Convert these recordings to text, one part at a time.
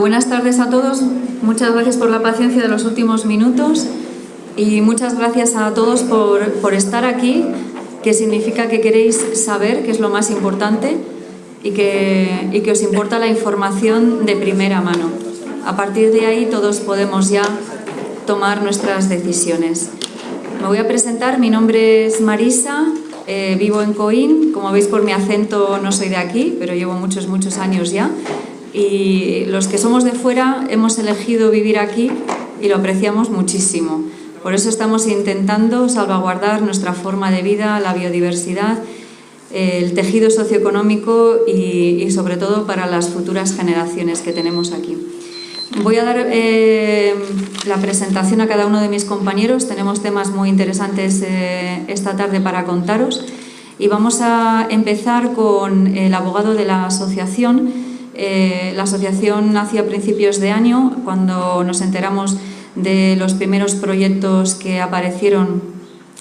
Buenas tardes a todos, muchas gracias por la paciencia de los últimos minutos y muchas gracias a todos por, estar aquí, que significa que queréis saber, que es lo más importante, y que, y que os importa la información de primera mano. A partir de ahí todos podemos ya tomar nuestras decisiones. Me voy a presentar, mi nombre es Marisa, eh, vivo en Coín, como veis por mi acento no soy de aquí, pero llevo muchos, muchos años ya. Y los que somos de fuera hemos elegido vivir aquí y lo apreciamos muchísimo. Por eso estamos intentando salvaguardar nuestra forma de vida, la biodiversidad, el tejido socioeconómico y, y sobre todo para las futuras generaciones que tenemos aquí. Voy a dar eh, la presentación a cada uno de mis compañeros. Tenemos temas muy interesantes eh, esta tarde para contaros. Y vamos a empezar con el abogado de la asociación. Eh, la asociación nació a principios de año, cuando nos enteramos de los primeros proyectos que aparecieron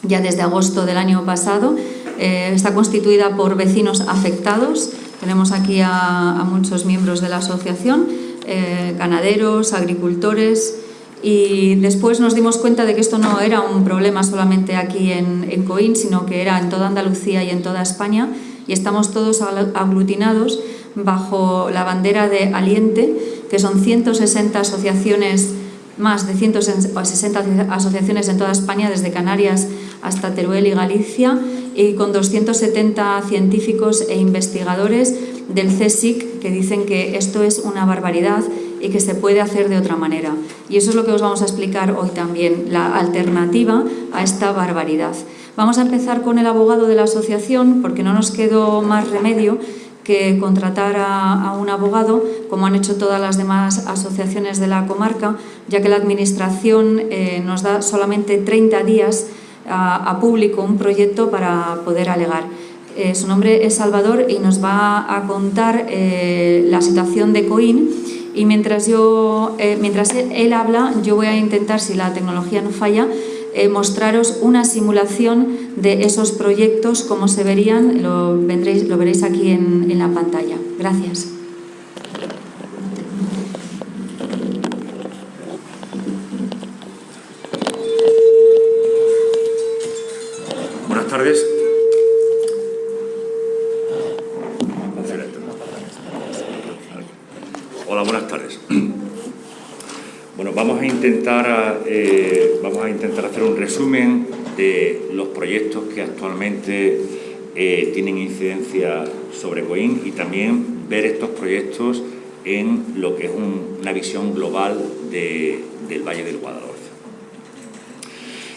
ya desde agosto del año pasado. está constituida por vecinos afectados. Tenemos aquí a muchos miembros de la asociación eh, ganaderos, agricultores y después nos dimos cuenta de que esto no era un problema solamente aquí en Coín, sino que era en toda Andalucía y en toda España y estamos todos aglutinados bajo la bandera de Aliente, que son 160 asociaciones, más de 160 asociaciones en toda España, desde Canarias hasta Teruel y Galicia, y con 270 científicos e investigadores del CSIC que dicen que esto es una barbaridad y que se puede hacer de otra manera. Y eso es lo que os vamos a explicar hoy también, la alternativa a esta barbaridad. Vamos a empezar con el abogado de la asociación porque no nos quedó más remedio que contratar a, un abogado, como han hecho todas las demás asociaciones de la comarca, ya que la Administración eh, nos da solamente 30 días a público un proyecto para poder alegar. Eh, su nombre es Salvador y nos va a contar eh, la situación de Coín y mientras, yo, eh, mientras él, habla yo voy a intentar, si la tecnología no falla, mostraros una simulación de esos proyectos, como se verían, lo, vendréis, lo veréis aquí en, la pantalla. Gracias. Buenas tardes. vamos a intentar, eh, vamos a intentar hacer un resumen de los proyectos que actualmente eh, tienen incidencia sobre Coín y también ver estos proyectos en lo que es una visión global del Valle del Guadalhorce.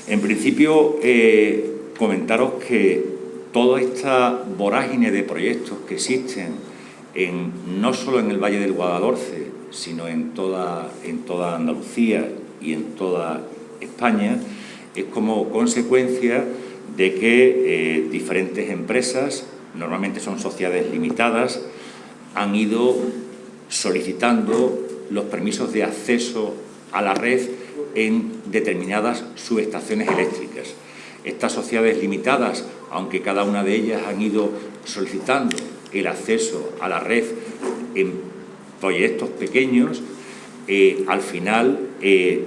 En principio, eh, comentaros que toda esta vorágine de proyectos que existen en, no solo en el Valle del Guadalhorce, sino en toda, en toda Andalucía y en toda España, es como consecuencia de que eh, diferentes empresas, normalmente son sociedades limitadas, han ido solicitando los permisos de acceso a la red en determinadas subestaciones eléctricas. Estas sociedades limitadas, aunque cada una de ellas han ido solicitando el acceso a la red en proyectos pequeños, eh, al final eh,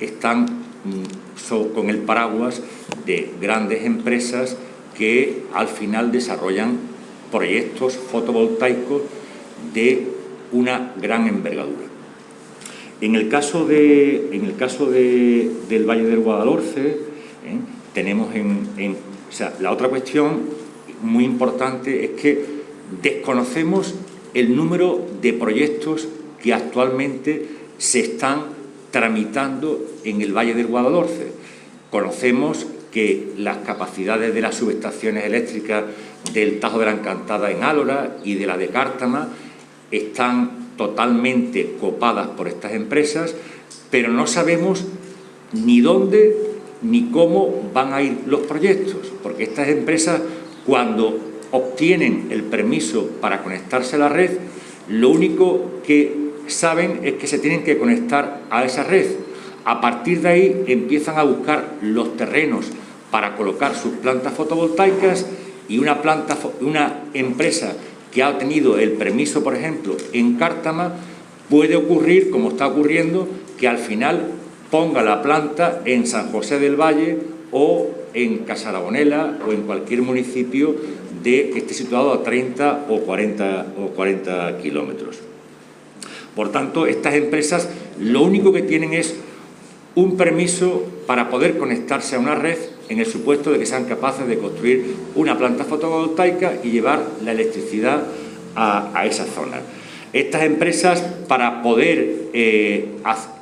están mm, con el paraguas de grandes empresas que al final desarrollan proyectos fotovoltaicos de una gran envergadura. En el caso, de, en el caso de, del Valle del Guadalhorce, ¿eh? tenemos en, en la otra cuestión muy importante es que desconocemos el número de proyectos que actualmente se están tramitando en el Valle del Guadalhorce. Conocemos que las capacidades de las subestaciones eléctricas del Tajo de la Encantada en Álora y de la de Cártama están totalmente copadas por estas empresas, pero no sabemos ni dónde ni cómo van a ir los proyectos, porque estas empresas cuando obtienen el permiso para conectarse a la red, lo único que saben es que se tienen que conectar a esa red. A partir de ahí empiezan a buscar los terrenos para colocar sus plantas fotovoltaicas y una, planta, una empresa que ha obtenido el permiso, por ejemplo, en Cártama, Puede ocurrir, como está ocurriendo, que al final ponga la planta en San José del Valle o en Casarabonela o en cualquier municipio de, que esté situado a 30 o 40, o 40 kilómetros. Por tanto, estas empresas lo único que tienen es un permiso para poder conectarse a una red en el supuesto de que sean capaces de construir una planta fotovoltaica y llevar la electricidad a, esa zona. Estas empresas, para poder eh,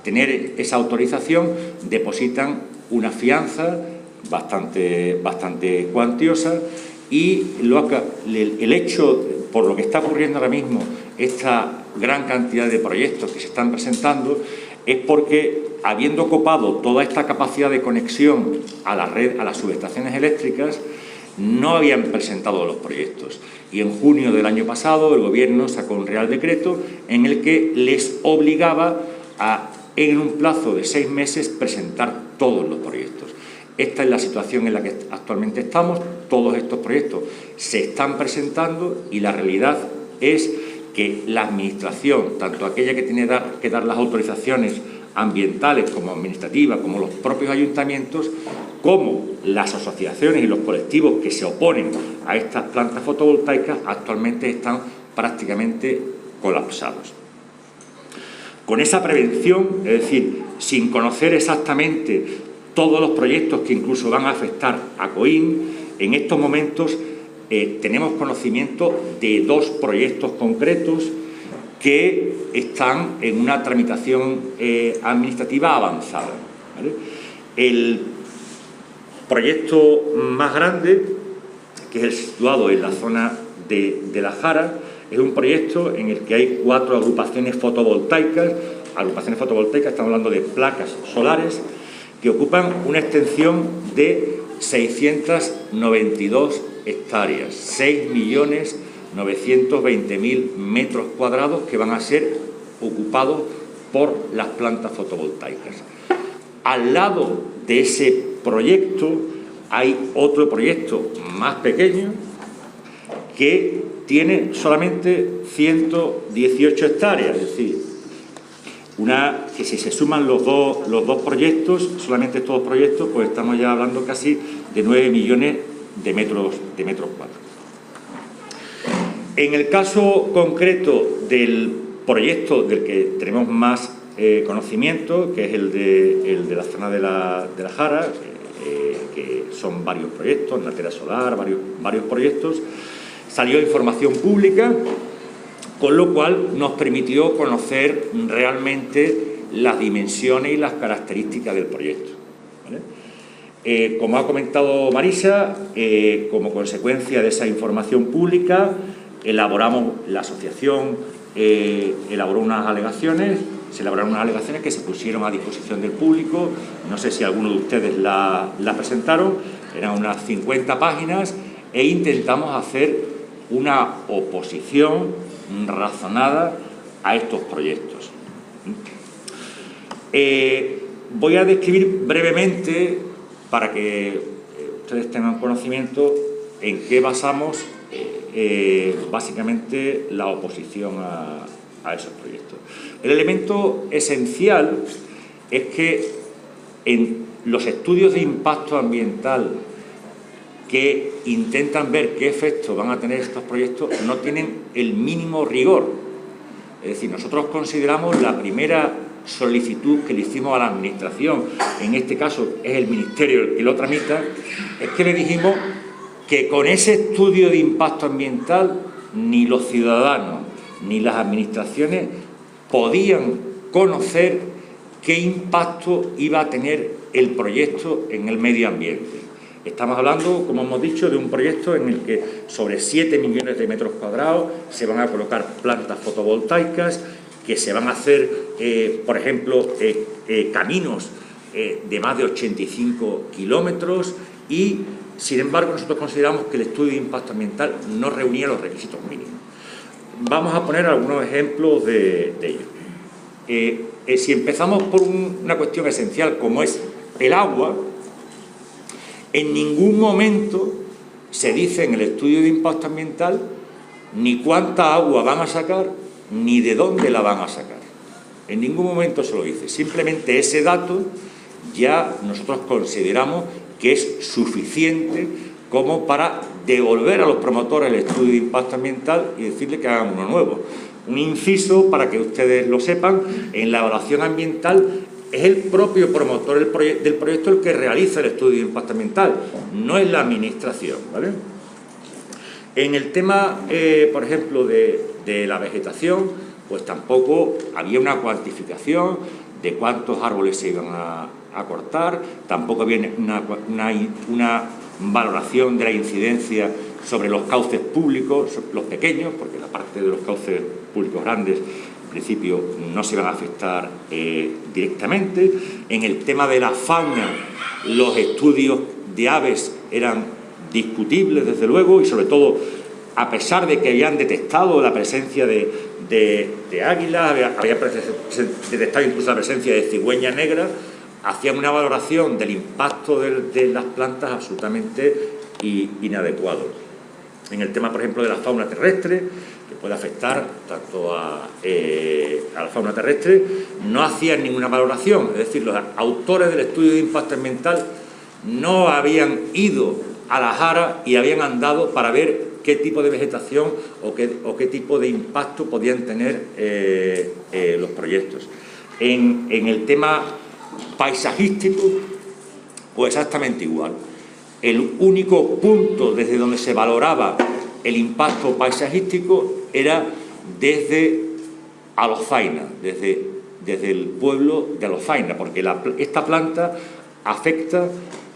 tener esa autorización, depositan una fianza bastante, bastante cuantiosa y el hecho, por lo que está ocurriendo ahora mismo, esta gran cantidad de proyectos que se están presentando, es porque habiendo copado toda esta capacidad de conexión a la red, a las subestaciones eléctricas, no habían presentado los proyectos. Y en junio del año pasado el Gobierno sacó un Real Decreto en el que les obligaba a, en un plazo de seis meses, presentar todos los proyectos. Esta es la situación en la que actualmente estamos, todos estos proyectos se están presentando y la realidad es que la Administración, tanto aquella que tiene que dar las autorizaciones ambientales como administrativas, como los propios ayuntamientos, como las asociaciones y los colectivos que se oponen a estas plantas fotovoltaicas actualmente están prácticamente colapsados. Con esa prevención, es decir, sin conocer exactamente todos los proyectos que incluso van a afectar a COIN, en estos momentos eh, tenemos conocimiento de dos proyectos concretos que están en una tramitación eh, administrativa avanzada. El proyecto más grande, que es el situado en la zona de, de, La Jara, es un proyecto en el que hay cuatro agrupaciones fotovoltaicas, agrupaciones fotovoltaicas, estamos hablando de placas solares, que ocupan una extensión de 692 hectáreas, 6 millones 920.000 metros cuadrados que van a ser ocupados por las plantas fotovoltaicas. Al lado de ese proyecto hay otro proyecto más pequeño que tiene solamente 118 hectáreas, es decir, una, que si se suman los dos, los dos proyectos, solamente estos dos proyectos, pues estamos ya hablando casi de 9 millones de metros, de metros cuadrados. En el caso concreto del proyecto del que tenemos más eh, conocimiento, que es el de, la zona de la, Jara, eh, que son varios proyectos, Natera Solar, varios, varios proyectos, salió información pública, con lo cual nos permitió conocer realmente las dimensiones y las características del proyecto. Eh, como ha comentado Marisa, como consecuencia de esa información pública, elaboramos, la asociación eh, elaboró unas alegaciones, se elaboraron unas alegaciones que se pusieron a disposición del público, no sé si alguno de ustedes la, presentaron, eran unas 50 páginas e intentamos hacer una oposición razonada a estos proyectos. Eh, voy a describir brevemente, para que eh, ustedes tengan conocimiento, en qué basamos eh, básicamente la oposición a, esos proyectos. El elemento esencial es que en los estudios de impacto ambiental que intentan ver qué efectos van a tener estos proyectos no tienen el mínimo rigor. Es decir, nosotros consideramos la primera solicitud que le hicimos a la Administración, en este caso es el Ministerio el que lo tramita, es que le dijimos que con ese estudio de impacto ambiental ni los ciudadanos ni las administraciones podían conocer qué impacto iba a tener el proyecto en el medio ambiente. Estamos hablando, como hemos dicho, de un proyecto en el que sobre 7 millones de metros cuadrados se van a colocar plantas fotovoltaicas, que se van a hacer, eh, por ejemplo, eh, eh, caminos de más de 85 kilómetros y sin embargo, nosotros consideramos que el estudio de impacto ambiental no reunía los requisitos mínimos. Vamos a poner algunos ejemplos de, ello. Si empezamos por una cuestión esencial como es el agua, en ningún momento se dice en el estudio de impacto ambiental ni cuánta agua van a sacar, ni de dónde la van a sacar. en ningún momento se lo dice. Simplemente ese dato ya nosotros consideramos que es suficiente como para devolver a los promotores el estudio de impacto ambiental y decirle que hagan uno nuevo. Un inciso, para que ustedes lo sepan, en la evaluación ambiental es el propio promotor del proyecto el que realiza el estudio de impacto ambiental, no es la administración. ¿vale? En el tema, eh, por ejemplo, de, la vegetación, pues tampoco había una cuantificación de cuántos árboles se iban a, cortar, tampoco había una, valoración de la incidencia sobre los cauces públicos, los pequeños, porque la parte de los cauces públicos grandes principio no se van a afectar eh, directamente. En el tema de la fauna, los estudios de aves eran discutibles, desde luego, y sobre todo, a pesar de que habían detectado la presencia de, de, águilas, habían detectado incluso la presencia de cigüeña negra, hacían una valoración del impacto de, las plantas absolutamente inadecuado. En el tema, por ejemplo, de la fauna terrestre, puede afectar tanto eh, a, la fauna terrestre, no hacían ninguna valoración, es decir, los autores del estudio de impacto ambiental no habían ido a la Jara y habían andado para ver qué tipo de vegetación o qué, tipo de impacto podían tener eh, eh, los proyectos. En, en el tema paisajístico, pues exactamente igual. El único punto desde donde se valoraba el impacto paisajístico era desde Alozaina, desde, desde el pueblo de Alozaina, porque esta planta afecta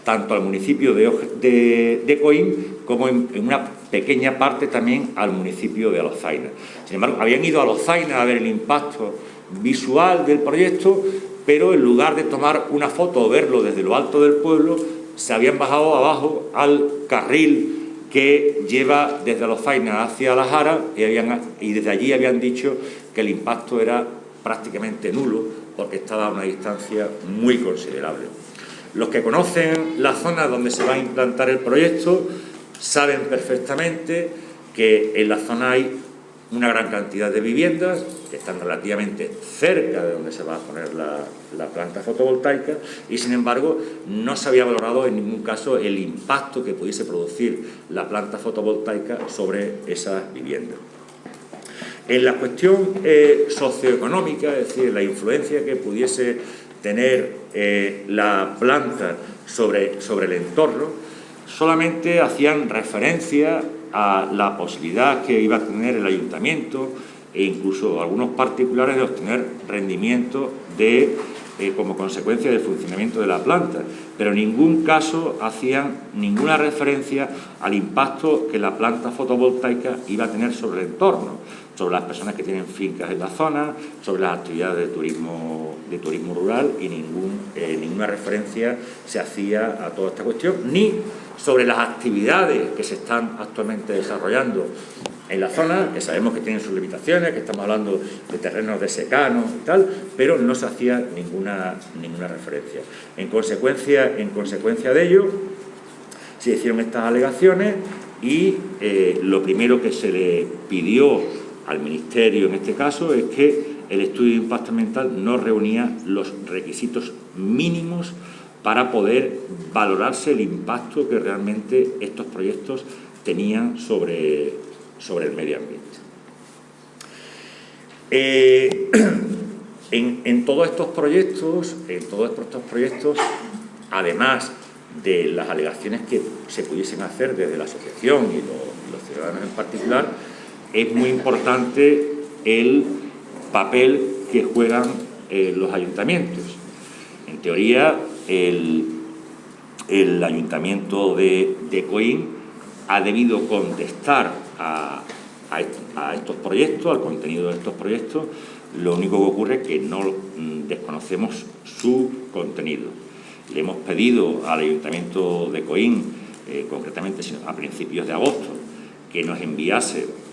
tanto al municipio de, Coín como en, una pequeña parte también al municipio de Alozaina. Sin embargo, habían ido a Alozaina a ver el impacto visual del proyecto, pero en lugar de tomar una foto o verlo desde lo alto del pueblo, se habían bajado abajo al carril que lleva desde los Zainas hacia la Jara y, y desde allí habían dicho que el impacto era prácticamente nulo porque estaba a una distancia muy considerable. Los que conocen la zona donde se va a implantar el proyecto saben perfectamente que en la zona hay una gran cantidad de viviendas que están relativamente cerca de donde se va a poner la, planta fotovoltaica y sin embargo no se había valorado en ningún caso el impacto que pudiese producir la planta fotovoltaica sobre esas viviendas. En la cuestión eh, socioeconómica, es decir, la influencia que pudiese tener eh, la planta sobre, sobre el entorno, solamente hacían referencia a la posibilidad que iba a tener el ayuntamiento e incluso algunos particulares de obtener rendimiento de, eh, como consecuencia del funcionamiento de la planta, pero en ningún caso hacían ninguna referencia al impacto que la planta fotovoltaica iba a tener sobre el entorno, sobre las personas que tienen fincas en la zona, sobre las actividades de turismo, de turismo rural y ningún, eh, ninguna referencia se hacía a toda esta cuestión, ni sobre las actividades que se están actualmente desarrollando en la zona, que sabemos que tienen sus limitaciones, que estamos hablando de terrenos de secano y tal, pero no se hacía ninguna, ninguna referencia. En consecuencia, en consecuencia de ello, se hicieron estas alegaciones y eh, lo primero que se le pidió al Ministerio en este caso es que el estudio de impacto ambiental no reunía los requisitos mínimos para poder valorarse el impacto que realmente estos proyectos tenían sobre, sobre el medio ambiente. Eh, en, todos estos proyectos, en todos estos proyectos, además de las alegaciones que se pudiesen hacer desde la asociación y los, ciudadanos en particular, es muy importante el papel que juegan eh, los ayuntamientos. En teoría, el, ayuntamiento de, de, Coín ha debido contestar a, estos proyectos, al contenido de estos proyectos, lo único que ocurre es que no mm, desconocemos su contenido. Le hemos pedido al Ayuntamiento de Coín, eh, concretamente a principios de agosto, que nos enviase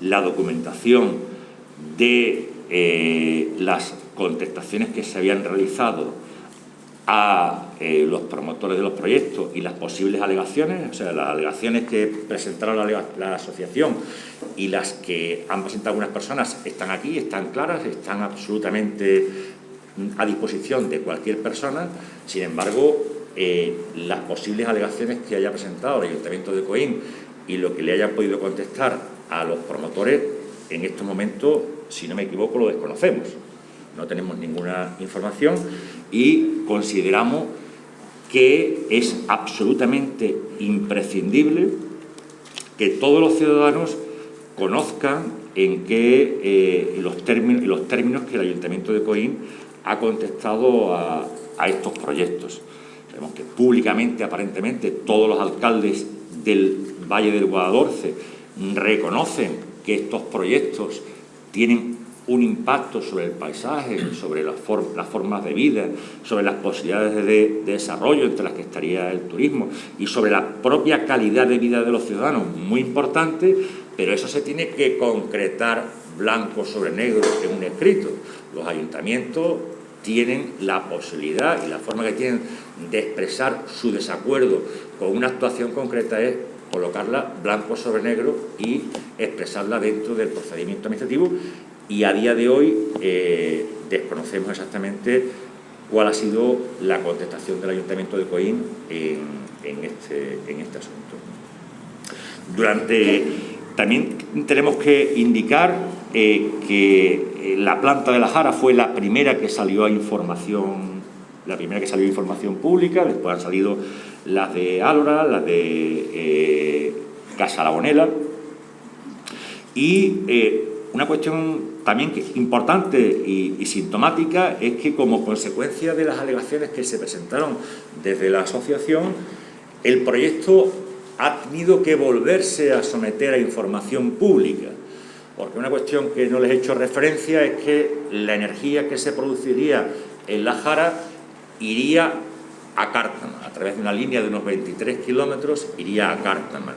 la documentación de eh, las contestaciones que se habían realizado a eh, los promotores de los proyectos y las posibles alegaciones, o sea, las alegaciones que presentaron la, asociación y las que han presentado algunas personas están aquí, están claras, están absolutamente a disposición de cualquier persona, sin embargo, eh, las posibles alegaciones que haya presentado el Ayuntamiento de Coín y lo que le haya podido contestar a los promotores, en estos momentos, si no me equivoco, lo desconocemos no tenemos ninguna información y consideramos que es absolutamente imprescindible que todos los ciudadanos conozcan en qué eh, los, términos, los términos que el Ayuntamiento de Coín ha contestado a, estos proyectos. Sabemos que públicamente, aparentemente, todos los alcaldes del Valle del Guadalhorce reconocen que estos proyectos tienen un impacto sobre el paisaje, sobre las, formas de vida, sobre las posibilidades de, desarrollo entre las que estaría el turismo y sobre la propia calidad de vida de los ciudadanos, muy importante, pero eso se tiene que concretar blanco sobre negro en un escrito. Los ayuntamientos tienen la posibilidad y la forma que tienen de expresar su desacuerdo con una actuación concreta es colocarla blanco sobre negro y expresarla dentro del procedimiento administrativo y a día de hoy eh, desconocemos exactamente cuál ha sido la contestación del Ayuntamiento de Coín en, este, este, asunto. Durante, también tenemos que indicar eh, que la planta de la Jara fue la primera que salió a información, la primera que salió información pública, después han salido las de Álora, las de eh, Casa Labonela, y una cuestión también importante y, sintomática es que como consecuencia de las alegaciones que se presentaron desde la asociación, el proyecto ha tenido que volverse a someter a información pública. Porque una cuestión que no les he hecho referencia es que la energía que se produciría en La Jara iría a Cártama, través de una línea de unos 23 kilómetros, iría a Cártama.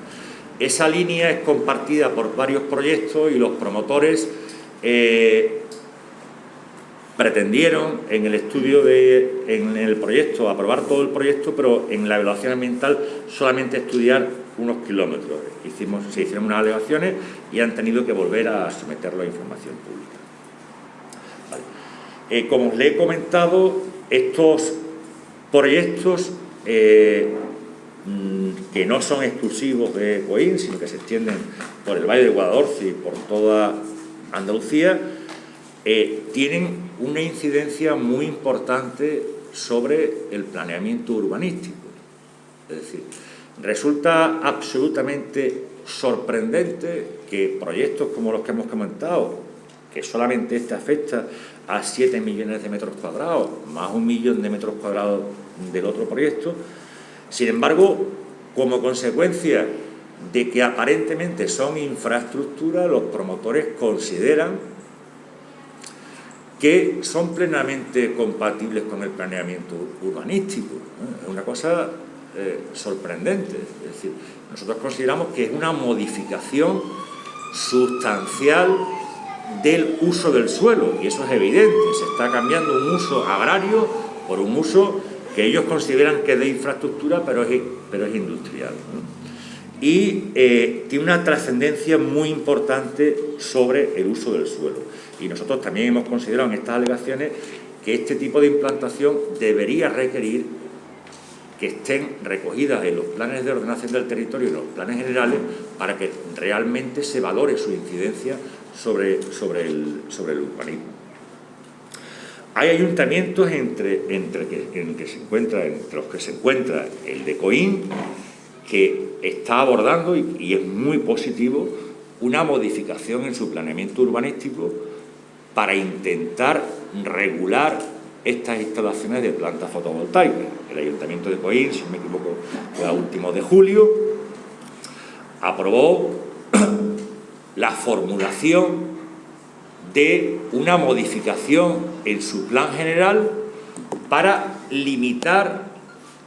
Esa línea es compartida por varios proyectos y los promotores eh, pretendieron en el estudio de, en el proyecto, aprobar todo el proyecto, pero en la evaluación ambiental solamente estudiar unos kilómetros. Hicimos, se hicieron unas alegaciones y han tenido que volver a someterlo a información pública. Eh, como os le he comentado, estos proyectos eh, Mm, que no son exclusivos de Coín, sino que se extienden por el Valle de Guadalhorce y por toda Andalucía, eh, tienen una incidencia muy importante sobre el planeamiento urbanístico. Es decir, resulta absolutamente sorprendente que proyectos como los que hemos comentado, que solamente este afecta a 7 millones de metros cuadrados, más un millón de metros cuadrados del otro proyecto, sin embargo, como consecuencia de que aparentemente son infraestructuras, los promotores consideran que son plenamente compatibles con el planeamiento urbanístico. Es una cosa eh, sorprendente. Es decir, nosotros consideramos que es una modificación sustancial del uso del suelo, y eso es evidente, se está cambiando un uso agrario por un uso que ellos consideran que es de infraestructura, pero es, pero es industrial. Y eh, tiene una trascendencia muy importante sobre el uso del suelo. Y nosotros también hemos considerado en estas alegaciones que este tipo de implantación debería requerir que estén recogidas en los planes de ordenación del territorio y los planes generales para que realmente se valore su incidencia sobre, sobre, el, sobre el urbanismo. Hay ayuntamientos entre, entre, que, que se encuentra, entre los que se encuentra el de Coín, que está abordando, y, es muy positivo, una modificación en su planeamiento urbanístico para intentar regular estas instalaciones de plantas fotovoltaicas. El Ayuntamiento de Coín, si no me equivoco, fue a último de julio, aprobó la formulación de una modificación en su plan general para limitar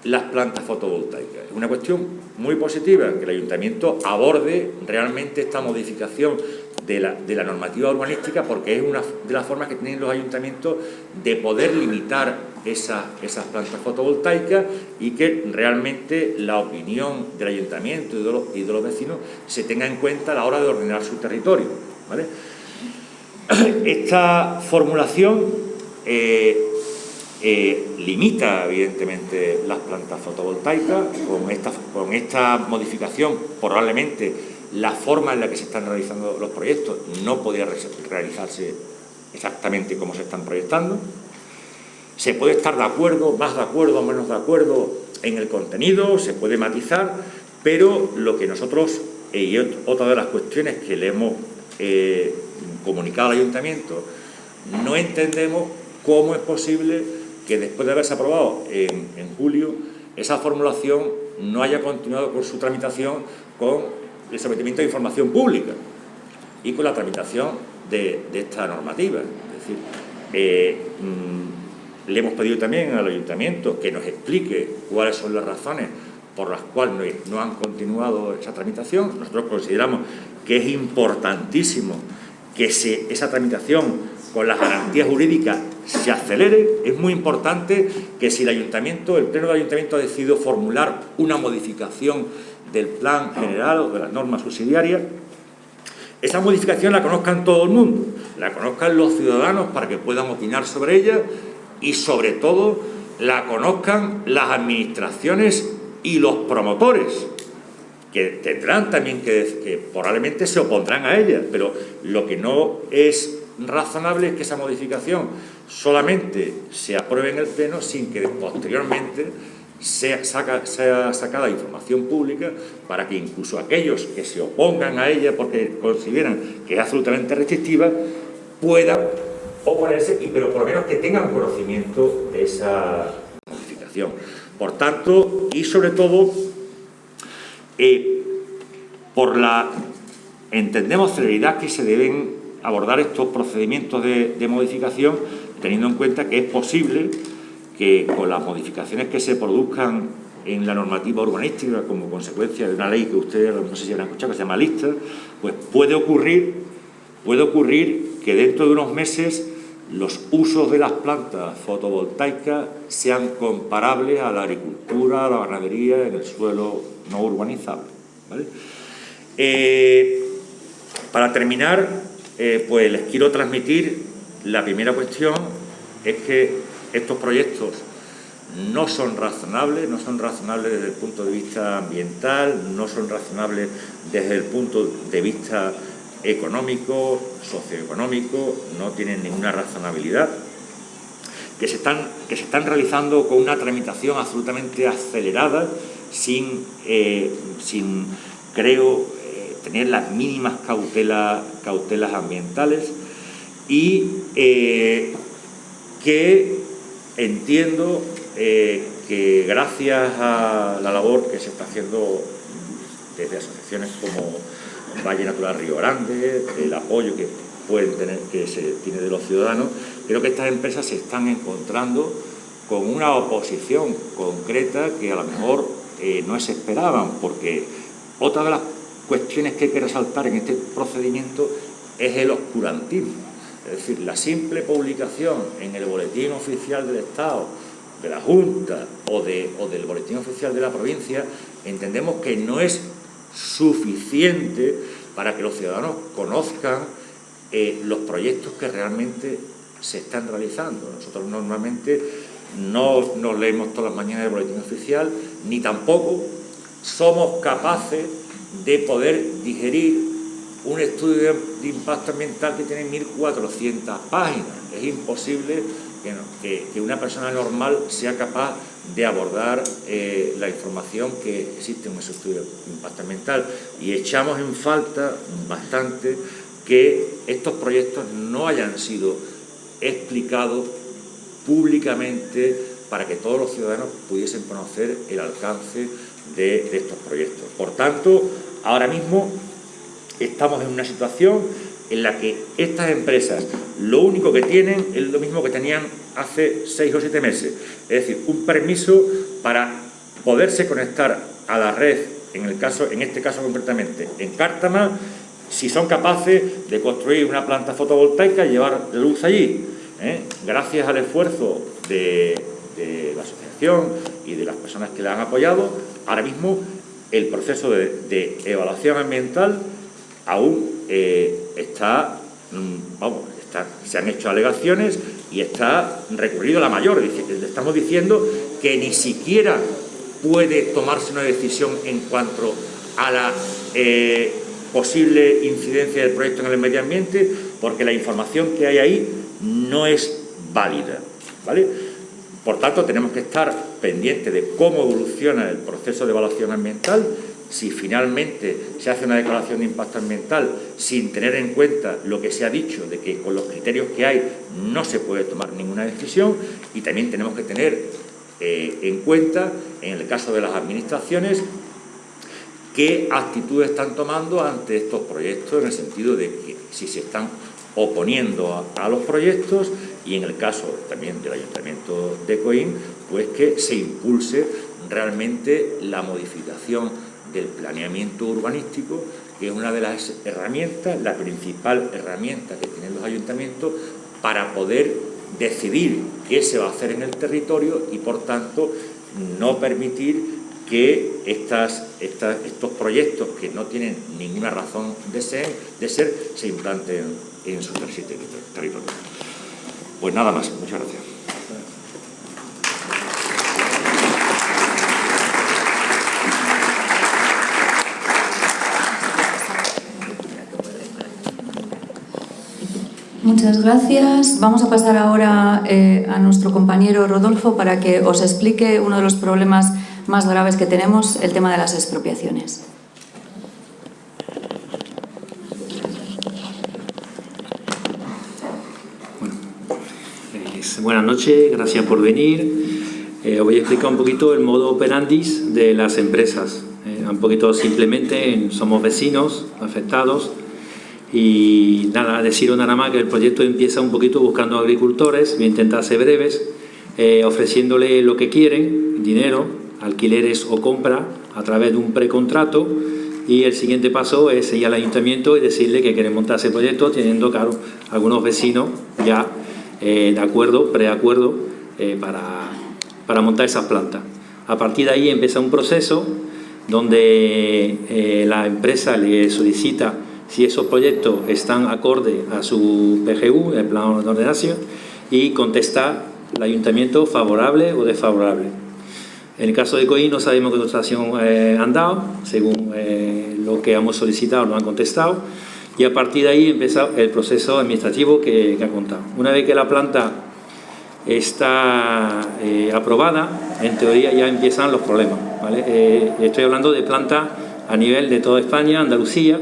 las plantas fotovoltaicas. Es una cuestión muy positiva que el Ayuntamiento aborde realmente esta modificación de la, normativa urbanística porque es una de las formas que tienen los ayuntamientos de poder limitar esas, plantas fotovoltaicas y que realmente la opinión del ayuntamiento y de los, vecinos se tenga en cuenta a la hora de ordenar su territorio. Esta formulación eh, eh, limita evidentemente las plantas fotovoltaicas, con esta, con esta modificación probablemente la forma en la que se están realizando los proyectos no podía realizarse exactamente como se están proyectando. Se puede estar de acuerdo, más de acuerdo menos de acuerdo en el contenido, se puede matizar, pero lo que nosotros, eh, y otra de las cuestiones que le hemos eh, comunicado al Ayuntamiento, no entendemos cómo es posible que después de haberse aprobado en, julio, esa formulación no haya continuado con su tramitación con el sometimiento de información pública y con la tramitación de, esta normativa. Es decir, eh, mm, le hemos pedido también al Ayuntamiento que nos explique cuáles son las razones por las cuales no, han continuado esa tramitación. Nosotros consideramos que es importantísimo que esa tramitación con las garantías jurídicas se acelere, es muy importante que si el ayuntamiento, el pleno del ayuntamiento ha decidido formular una modificación del plan general o de las normas subsidiarias, esa modificación la conozcan todo el mundo, la conozcan los ciudadanos para que puedan opinar sobre ella y sobre todo la conozcan las administraciones y los promotores, que tendrán también que, que probablemente se opondrán a ella, pero lo que no es razonable es que esa modificación solamente se apruebe en el Pleno sin que posteriormente sea, sacada información pública para que incluso aquellos que se opongan a ella porque consideran que es absolutamente restrictiva puedan oponerse, y, pero por lo menos que tengan conocimiento de esa modificación. Por tanto, y sobre todo, eh, por la, entendemos, celeridad que se deben abordar estos procedimientos de, modificación teniendo en cuenta que es posible que con las modificaciones que se produzcan en la normativa urbanística como consecuencia de una ley que ustedes no sé si habrán escuchado que se llama lista, pues puede ocurrir, puede ocurrir que dentro de unos meses los usos de las plantas fotovoltaicas sean comparables a la agricultura, a la ganadería en el suelo no urbanizable. Eh, para terminar, eh, pues les quiero transmitir la primera cuestión, es que estos proyectos no son razonables, no son razonables desde el punto de vista ambiental, no son razonables desde el punto de vista económico, socioeconómico, no tienen ninguna razonabilidad, que se están, que se están realizando con una tramitación absolutamente acelerada, sin, eh, sin creo, tener las mínimas cautelas, cautelas ambientales y eh, que entiendo eh, que gracias a la labor que se está haciendo desde asociaciones como Valle Natural Río Grande, el apoyo que se tiene de los ciudadanos, creo que estas empresas se están encontrando con una oposición concreta que a lo mejor eh, no se esperaban, porque otra de las cuestiones que hay que resaltar en este procedimiento es el oscurantismo. Es decir, la simple publicación en el boletín oficial del Estado, de la Junta o, de, o del boletín oficial de la provincia, entendemos que no es suficiente para que los ciudadanos conozcan eh, los proyectos que realmente se están realizando. Nosotros normalmente no nos leemos todas las mañanas el boletín oficial, ni tampoco somos capaces de poder digerir un estudio de impacto ambiental que tiene 1.400 páginas. Es imposible que, una persona normal sea capaz de abordar eh, la información que existe en ese estudio de impacto ambiental. Y echamos en falta bastante que estos proyectos no hayan sido explicados públicamente para que todos los ciudadanos pudiesen conocer el alcance de, estos proyectos. Por tanto, ahora mismo estamos en una situación en la que estas empresas lo único que tienen es lo mismo que tenían hace seis o siete meses, es decir, un permiso para poderse conectar a la red, en, el caso, en este caso concretamente en Cártama, si son capaces de construir una planta fotovoltaica y llevar luz allí. ¿eh? Gracias al esfuerzo de la asociación y de las personas que le han apoyado, ahora mismo el proceso de, evaluación ambiental aún eh, está, mm, vamos, se han hecho alegaciones y está recurrido la mayor. Le estamos diciendo que ni siquiera puede tomarse una decisión en cuanto a la eh, posible incidencia del proyecto en el medio ambiente, porque la información que hay ahí no es válida. ¿vale? Por tanto, tenemos que estar pendientes de cómo evoluciona el proceso de evaluación ambiental, si finalmente se hace una declaración de impacto ambiental sin tener en cuenta lo que se ha dicho de que con los criterios que hay no se puede tomar ninguna decisión y también tenemos que tener eh, en cuenta, en el caso de las administraciones, qué actitudes están tomando ante estos proyectos en el sentido de que si se están oponiendo a, los proyectos y en el caso también del Ayuntamiento de Coín, pues que se impulse realmente la modificación del planeamiento urbanístico, que es una de las herramientas, la principal herramienta que tienen los ayuntamientos para poder decidir qué se va a hacer en el territorio y por tanto no permitir que estas, estos proyectos que no tienen ninguna razón de ser, de ser se implanten en su territorio. Pues nada más, muchas gracias. Muchas gracias. Vamos a pasar ahora eh, a nuestro compañero Rodolfo para que os explique uno de los problemas más graves que tenemos, el tema de las expropiaciones. buenas noches, gracias por venir. Eh, voy a explicar un poquito el modo operandis de las empresas. Eh, un poquito simplemente, somos vecinos afectados y nada, deciros nada más que el proyecto empieza un poquito buscando agricultores, voy a intentar ser breves, eh, ofreciéndole lo que quieren, dinero, alquileres o compra a través de un precontrato y el siguiente paso es ir al ayuntamiento y decirle que quieren montar ese proyecto teniendo, claro, algunos vecinos ya eh, de acuerdo, preacuerdo, eh, para, para, montar esas plantas. A partir de ahí empieza un proceso donde eh, la empresa le solicita si esos proyectos están acorde a su PGU, el plan de ordenación, y contestar el ayuntamiento favorable o desfavorable. En el caso de COI no sabemos qué contestación han dado, según lo que hemos solicitado lo han contestado, y a partir de ahí empieza el proceso administrativo que, ha contado. Una vez que la planta está eh, aprobada, en teoría ya empiezan los problemas. Eh, estoy hablando de planta a nivel de toda España, Andalucía,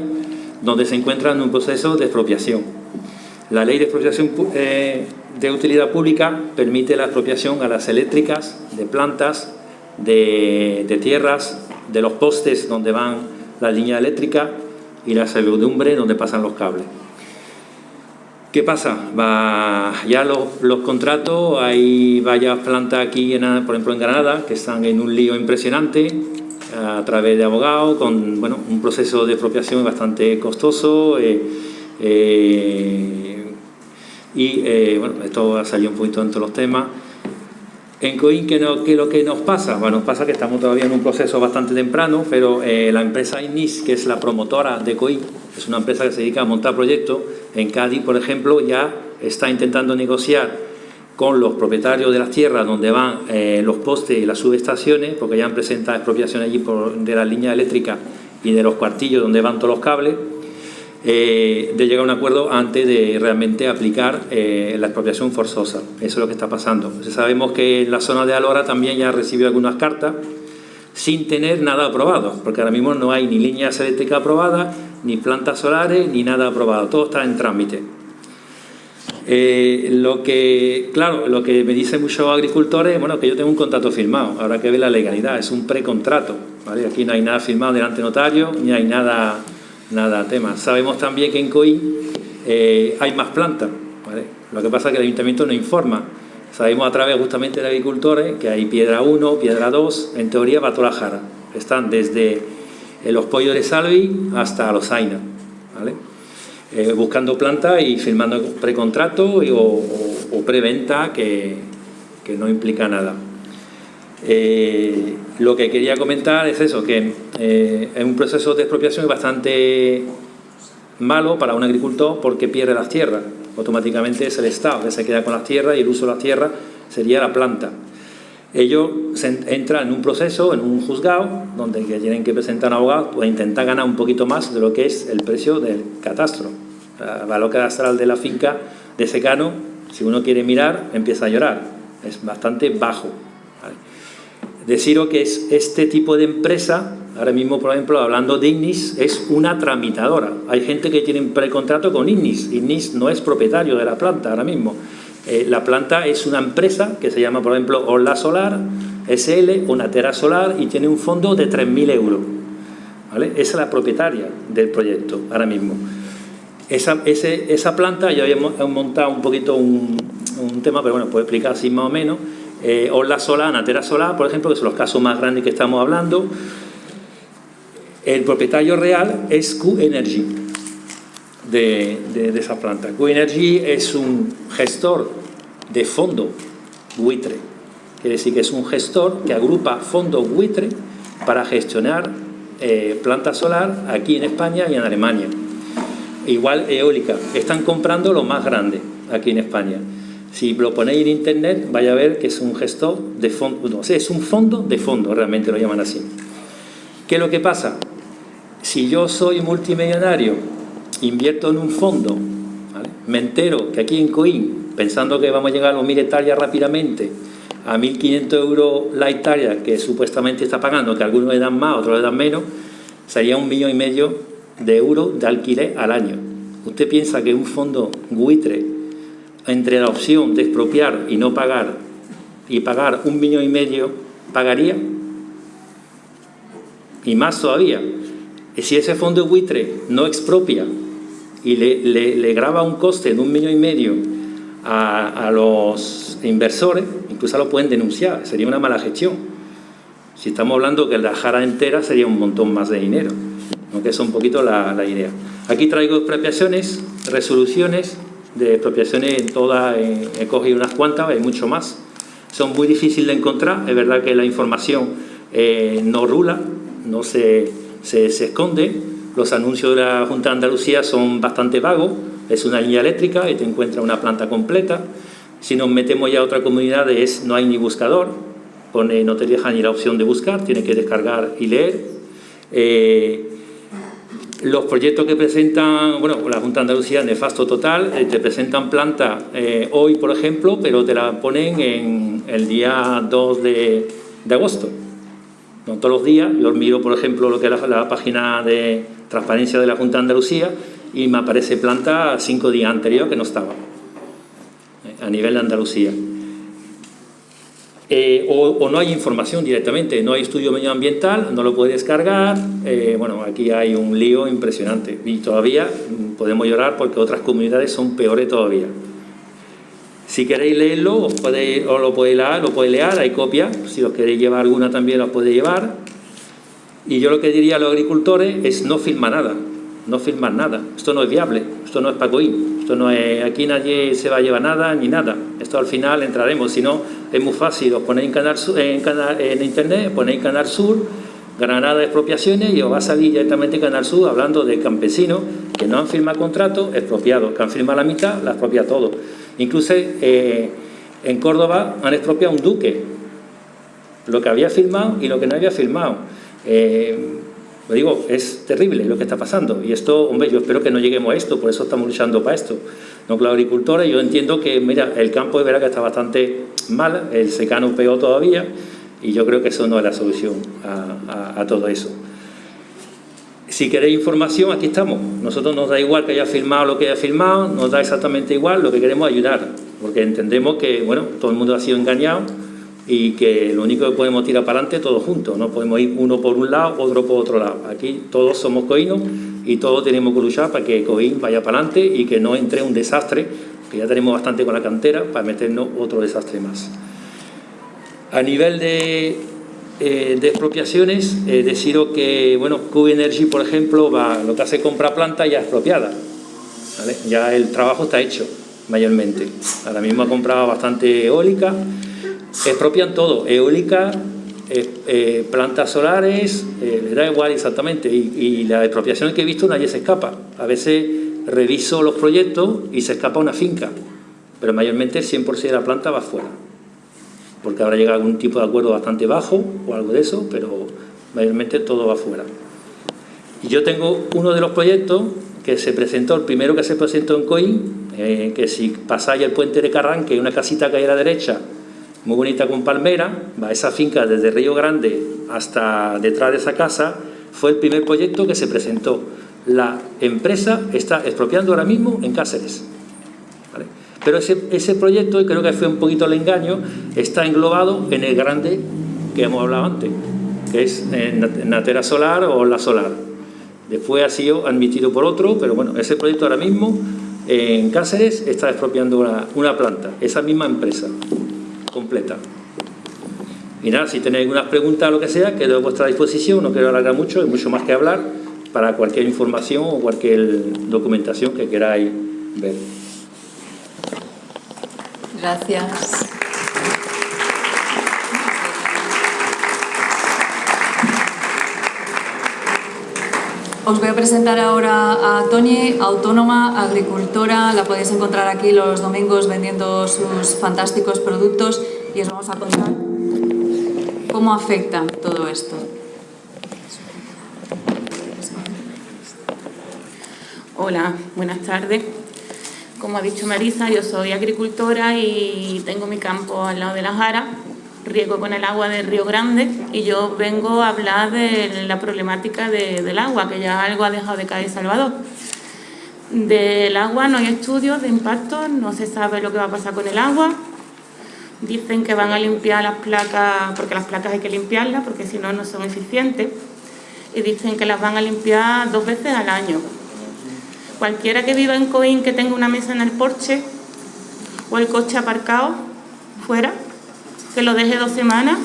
donde se encuentra en un proceso de expropiación. La ley de expropiación eh, de utilidad pública permite la expropiación a las eléctricas, de plantas, de, tierras, de los postes donde van las líneas eléctricas, y la servidumbre donde pasan los cables. ¿Qué pasa? Ya los, los, contratos, hay varias plantas aquí, en, por ejemplo en Granada, que están en un lío impresionante a través de abogados, con bueno, un proceso de expropiación bastante costoso. Eh, eh, y eh, bueno, esto ha salido un poquito dentro de los temas. En COIN, ¿qué, no, lo que nos pasa? Bueno, nos pasa que estamos todavía en un proceso bastante temprano, pero la empresa INIS, que es la promotora de COIN, es una empresa que se dedica a montar proyectos, en Cádiz, por ejemplo, ya está intentando negociar con los propietarios de las tierras donde van eh, los postes y las subestaciones, porque ya han presentado expropiación allí por, de la línea eléctrica y de los cuartillos donde van todos los cables, eh, de llegar a un acuerdo antes de realmente aplicar eh, la expropiación forzosa. Eso es lo que está pasando. sabemos que la zona de Alora también ya recibió algunas cartas sin tener nada aprobado, porque ahora mismo no hay ni líneas eléctricas aprobadas, ni plantas solares, ni nada aprobado. Todo está en trámite. Eh, lo que, claro, lo que me dicen muchos agricultores, bueno, que yo tengo un contrato firmado, habrá que ver la legalidad, es un precontrato, ¿vale? Aquí no hay nada firmado delante notario, ni hay nada nada tema. Sabemos también que en COI eh, hay más plantas, lo que pasa es que el ayuntamiento no informa. Sabemos a través justamente de agricultores que hay piedra 1, piedra 2, en teoría va toda la jara. Están desde eh, los pollos de Salvi hasta los Aina, eh, buscando plantas y firmando precontrato o, preventa que, no implica nada. Eh, lo que quería comentar es eso, que eh, es un proceso de expropiación bastante malo para un agricultor porque pierde las tierras. Automáticamente es el Estado que se queda con las tierras y el uso de las tierras sería la planta. Ellos entran en un proceso, en un juzgado, donde tienen que presentar un abogado, pues intentar ganar un poquito más de lo que es el precio del catastro. Valor cadastral de la finca de secano, si uno quiere mirar, empieza a llorar. Es bastante bajo. Deciros que es este tipo de empresa, ahora mismo, por ejemplo, hablando de Ignis, es una tramitadora. Hay gente que tiene un precontrato con Ignis. Ignis no es propietario de la planta ahora mismo. Eh, la planta es una empresa que se llama, por ejemplo, Orla Solar, SL, una Tera Solar, y tiene un fondo de 3.000 euros. ¿vale? Es la propietaria del proyecto ahora mismo. Esa, esa planta, ya hemos montado un poquito un, un tema, pero bueno, puedo explicar así más o menos eh, Orla Solar, Natera Solar, por ejemplo, que son los casos más grandes que estamos hablando. El propietario real es Q-Energy de, de, esa planta. Q-Energy es un gestor de fondo buitre. Quiere decir que es un gestor que agrupa fondos buitre para gestionar eh, planta solar aquí en España y en Alemania. Igual eólica. Están comprando lo más grande aquí en España. Si lo ponéis en internet, vaya a ver que es un gestor de fondo, no, es un fondo de fondo, realmente lo llaman así. ¿Qué es lo que pasa? Si yo soy multimillonario, invierto en un fondo, me entero que aquí en Coin, pensando que vamos a llegar a los 1000 hectáreas rápidamente, a 1.500 euros la hectárea que supuestamente está pagando, que algunos le dan más, otros le dan menos, sería un millón y medio de euros de alquiler al año. ¿Usted piensa que un fondo buitre entre la opción de expropiar y no pagar y pagar un millón y medio, pagaría. Y más todavía, si ese fondo buitre no expropia y le, graba un coste de un millón y medio a, los inversores, incluso lo pueden denunciar, sería una mala gestión. Si estamos hablando que la jara entera sería un montón más de dinero, aunque es un poquito la, la idea. Aquí traigo expropiaciones, resoluciones, de expropiaciones en todas, he cogido unas cuantas, hay mucho más. Son muy difíciles de encontrar, es verdad que la información eh, no rula, no se, se, esconde, los anuncios de la Junta de Andalucía son bastante vagos, es una línea eléctrica y te encuentras una planta completa. Si nos metemos ya a otra comunidad es no hay ni buscador, pone, no te deja ni la opción de buscar, tienes que descargar y leer. Eh, los proyectos que presentan, bueno, la Junta de Andalucía, nefasto total, eh, te presentan planta eh, hoy, por ejemplo, pero te la ponen en el día 2 de, agosto. No todos los días, yo miro, por ejemplo, lo que es la, página de transparencia de la Junta de Andalucía y me aparece planta cinco días anterior que no estaba, eh, a nivel de Andalucía. Eh, o, no hay información directamente, no hay estudio medioambiental, no lo puede descargar, eh, bueno, aquí hay un lío impresionante y todavía podemos llorar porque otras comunidades son peores todavía. Si queréis leerlo, os, lo podéis leer, lo podéis leer, hay copias, si os queréis llevar alguna también la podéis llevar. Y yo lo que diría a los agricultores es no firma nada, no firmar nada, esto no es viable, esto no es Pacoín, esto no es, aquí nadie se va a llevar nada ni nada, esto al final entraremos, si no es muy fácil, os ponéis en, canal, en, canal, en internet, ponéis Canal Sur, Granada de expropiaciones y os va a salir directamente Canal Sur hablando de campesinos que no han firmado contrato, expropiados, que han firmado la mitad, la expropia todo. Incluso eh, en Córdoba han expropiado un duque, lo que había firmado y lo que no había firmado. Eh, lo digo, es terrible lo que está pasando. Y esto, hombre, yo espero que no lleguemos a esto, por eso estamos luchando para esto. No, los agricultores, yo entiendo que, mira, el campo es verdad que está bastante mal, el secano peor todavía, y yo creo que eso no es la solución a, todo eso. Si queréis información, aquí estamos. Nosotros nos da igual que haya firmado lo que haya firmado, nos da exactamente igual, lo que queremos ayudar, porque entendemos que, bueno, todo el mundo ha sido engañado, y que lo único que podemos tirar para adelante todos juntos, no podemos ir uno por un lado, otro por otro lado. Aquí todos somos coínos y todos tenemos que luchar para que Coín vaya para adelante y que no entre un desastre, que ya tenemos bastante con la cantera, para meternos otro desastre más. A nivel de, eh, expropiaciones, eh, deciros que, bueno, Q Energy, por ejemplo, va, lo que hace compra planta ya expropiada, ya el trabajo está hecho, mayormente. Ahora mismo ha comprado bastante eólica, expropian todo, eólica, eh, eh, plantas solares, eh, le da igual exactamente, y, y la expropiación que he visto nadie se escapa. A veces reviso los proyectos y se escapa una finca, pero mayormente el 100% de la planta va fuera, porque habrá llegado algún tipo de acuerdo bastante bajo o algo de eso, pero mayormente todo va fuera. Y yo tengo uno de los proyectos que se presentó, el primero que se presentó en COIN, eh, que si pasáis el puente de Carranque, una casita que hay a la derecha, muy bonita con palmera, va esa finca desde Río Grande hasta detrás de esa casa, fue el primer proyecto que se presentó. La empresa está expropiando ahora mismo en Cáceres. Pero ese, proyecto, creo que fue un poquito el engaño, está englobado en el grande que hemos hablado antes, que es eh, Natera Solar o La Solar. Después ha sido admitido por otro, pero bueno, ese proyecto ahora mismo en Cáceres está expropiando una planta, esa misma empresa, completa. Y nada, si tenéis algunas preguntas o lo que sea, quedo a vuestra disposición, no quiero alargar mucho, hay mucho más que hablar para cualquier información o cualquier documentación que queráis ver. Gracias. Os voy a presentar ahora a Toñi, autónoma, agricultora. La podéis encontrar aquí los domingos vendiendo sus fantásticos productos y os vamos a contar cómo afecta todo esto. Hola, buenas tardes. Como ha dicho Marisa, yo soy agricultora y tengo mi campo al lado de la Jara, riego con el agua del Río Grande y yo vengo a hablar de la problemática de- del agua, que ya algo ha dejado de caer Salvador. Del agua no hay estudios de impacto, no se sabe lo que va a pasar con el agua. Dicen que van a limpiar las placas, porque las placas hay que limpiarlas, porque si no, no son eficientes. Y dicen que las van a limpiar dos veces al año. Cualquiera que viva en Coín que tenga una mesa en el porche o el coche aparcado fuera, que lo deje dos semanas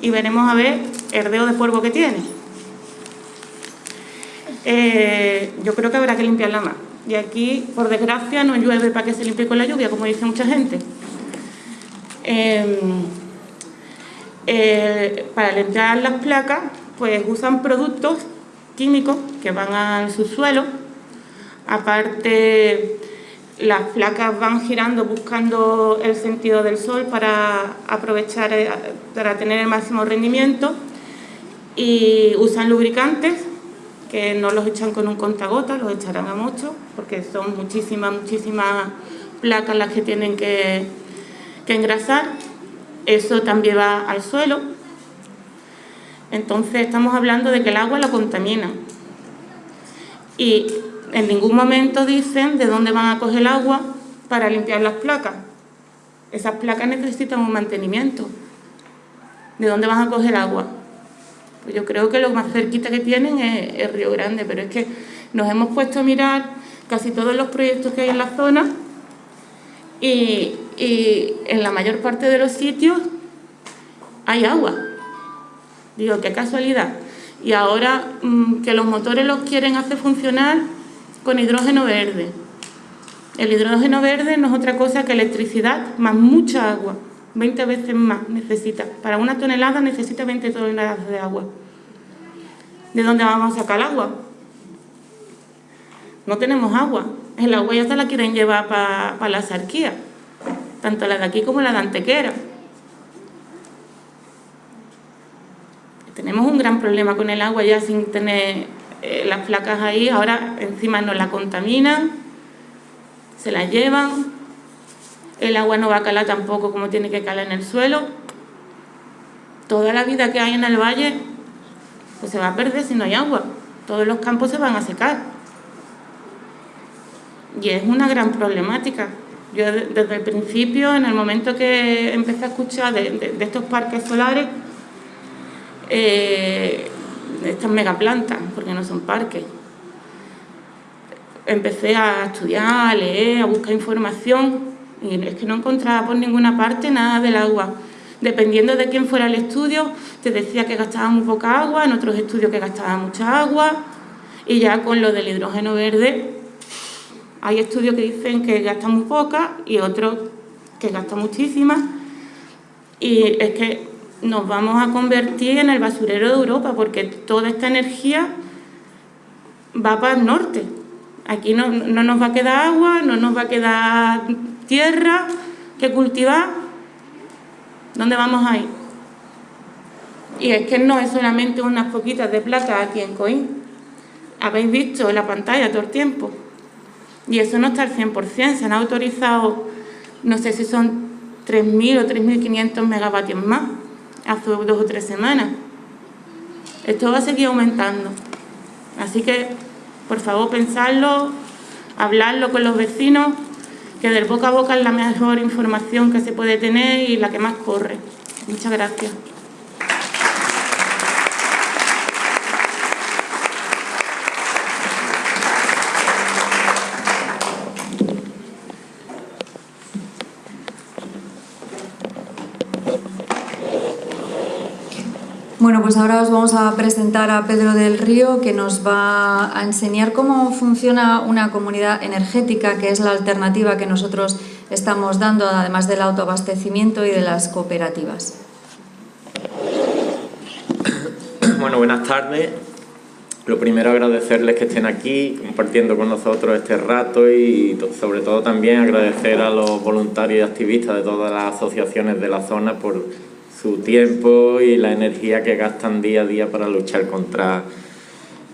y veremos a ver el dedo de polvo que tiene. Eh, yo creo que habrá que limpiarla más. Y aquí, por desgracia, no llueve para que se limpie con la lluvia, como dice mucha gente. Eh, eh, para limpiar las placas, pues usan productos químicos que van al subsuelo. Aparte, las placas van girando buscando el sentido del sol para aprovechar, eh, para tener el máximo rendimiento. Y usan lubricantes que no los echan con un contagotas, los echarán a mucho, porque son muchísimas, muchísimas placas las que tienen que, que engrasar. Eso también va al suelo. Entonces estamos hablando de que el agua la contamina. Y en ningún momento dicen de dónde van a coger el agua para limpiar las placas. Esas placas necesitan un mantenimiento. ¿De dónde van a coger agua? Pues yo creo que lo más cerquita que tienen es, es Río Grande, pero es que nos hemos puesto a mirar casi todos los proyectos que hay en la zona y, en la mayor parte de los sitios hay agua. Digo, qué casualidad. Y ahora mm, que los motores los quieren hacer funcionar con hidrógeno verde. El hidrógeno verde no es otra cosa que electricidad más mucha agua. 20 veces más necesita. Para una tonelada necesita 20 toneladas de agua. ¿De dónde vamos a sacar agua? No tenemos agua. El agua ya se la quieren llevar para la sarquía. Tanto la de aquí como la de Antequera. Tenemos un gran problema con el agua ya sin tener eh, las placas ahí. Ahora encima nos la contaminan, se la llevan. El agua no va a calar tampoco como tiene que calar en el suelo. Toda la vida que hay en el valle pues se va a perder si no hay agua. Todos los campos se van a secar. Y es una gran problemática. Yo de- desde el principio, en el momento que empecé a escuchar de, estos parques solares, eh, estas megaplantas, porque no son parques, empecé a estudiar, a leer, a buscar información y es que no encontraba por ninguna parte nada del agua. Dependiendo de quién fuera el estudio, te decía que gastaba muy poca agua, en otros estudios que gastaba mucha agua y ya con lo del hidrógeno verde hay estudios que dicen que gasta muy poca y otros que gasta muchísima. Y es que nos vamos a convertir en el basurero de Europa porque toda esta energía va para el norte. Aquí no, no nos va a quedar agua, no nos va a quedar tierra que cultivar. ¿Dónde vamos a ir? Y es que no es solamente unas poquitas de plata aquí en Coín. Habéis visto la pantalla todo el tiempo. Y eso no está al 100%. Se han autorizado, no sé si son 3.000 o 3.500 megavatios más hace dos o tres semanas. Esto va a seguir aumentando. Así que, por favor, pensarlo, hablarlo con los vecinos, que del boca a boca es la mejor información que se puede tener y la que más corre. Muchas gracias. Bueno, pues ahora os vamos a presentar a Pedro del Río, que nos va a enseñar cómo funciona una comunidad energética, que es la alternativa que nosotros estamos dando, además del autoabastecimiento y de las cooperativas. Bueno, buenas tardes. Lo primero agradecerles que estén aquí compartiendo con nosotros este rato y sobre todo también agradecer a los voluntarios y activistas de todas las asociaciones de la zona por su tiempo y la energía que gastan día a día para luchar contra,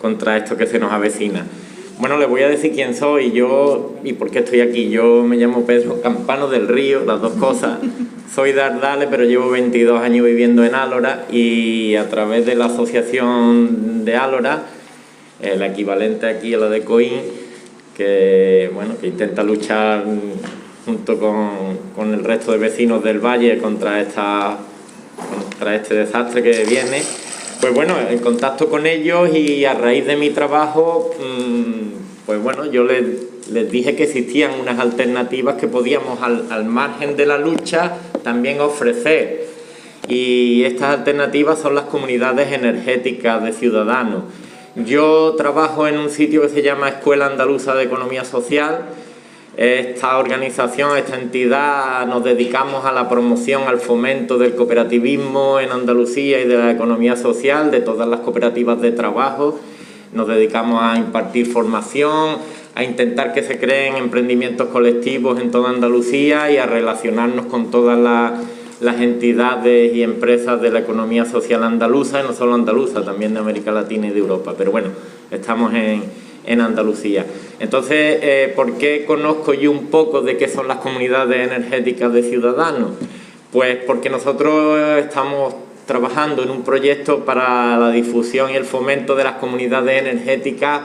contra esto que se nos avecina. Bueno, les voy a decir quién soy yo y por qué estoy aquí. Yo me llamo Pedro Campano del Río, las dos cosas. Soy de Ardales, pero llevo 22 años viviendo en Álora y a través de la asociación de Álora, el equivalente aquí a la de Coín, que, bueno, que intenta luchar junto con, con el resto de vecinos del valle contra esta contra este desastre que viene, pues bueno, en contacto con ellos y a raíz de mi trabajo, mm, pues bueno, yo les, les dije que existían unas alternativas que podíamos al, al margen de la lucha también ofrecer. Y estas alternativas son las comunidades energéticas de ciudadanos. Yo trabajo en un sitio que se llama Escuela Andaluza de Economía Social, esta organización, esta entidad, nos dedicamos a la promoción, al fomento del cooperativismo en Andalucía y de la economía social, de todas las cooperativas de trabajo. Nos dedicamos a impartir formación, a intentar que se creen emprendimientos colectivos en toda Andalucía y a relacionarnos con todas las, las entidades y empresas de la economía social andaluza, y no solo andaluza, también de América Latina y de Europa. Pero bueno, estamos en en Andalucía. Entonces, eh, ¿por qué conozco yo un poco de qué son las comunidades energéticas de ciudadanos? Pues porque nosotros estamos trabajando en un proyecto para la difusión y el fomento de las comunidades energéticas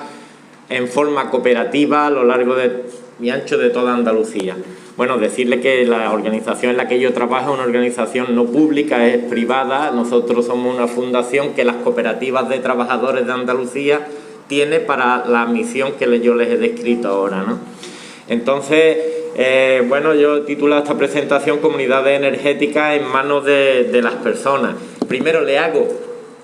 en forma cooperativa a lo largo de, y ancho de toda Andalucía. Bueno, decirle que la organización en la que yo trabajo es una organización no pública, es privada. Nosotros somos una fundación que las cooperativas de trabajadores de Andalucía tiene para la misión que yo les he descrito ahora. ¿no? Entonces, eh, bueno, yo he titulado esta presentación Comunidades energéticas en manos de, las personas. Primero le hago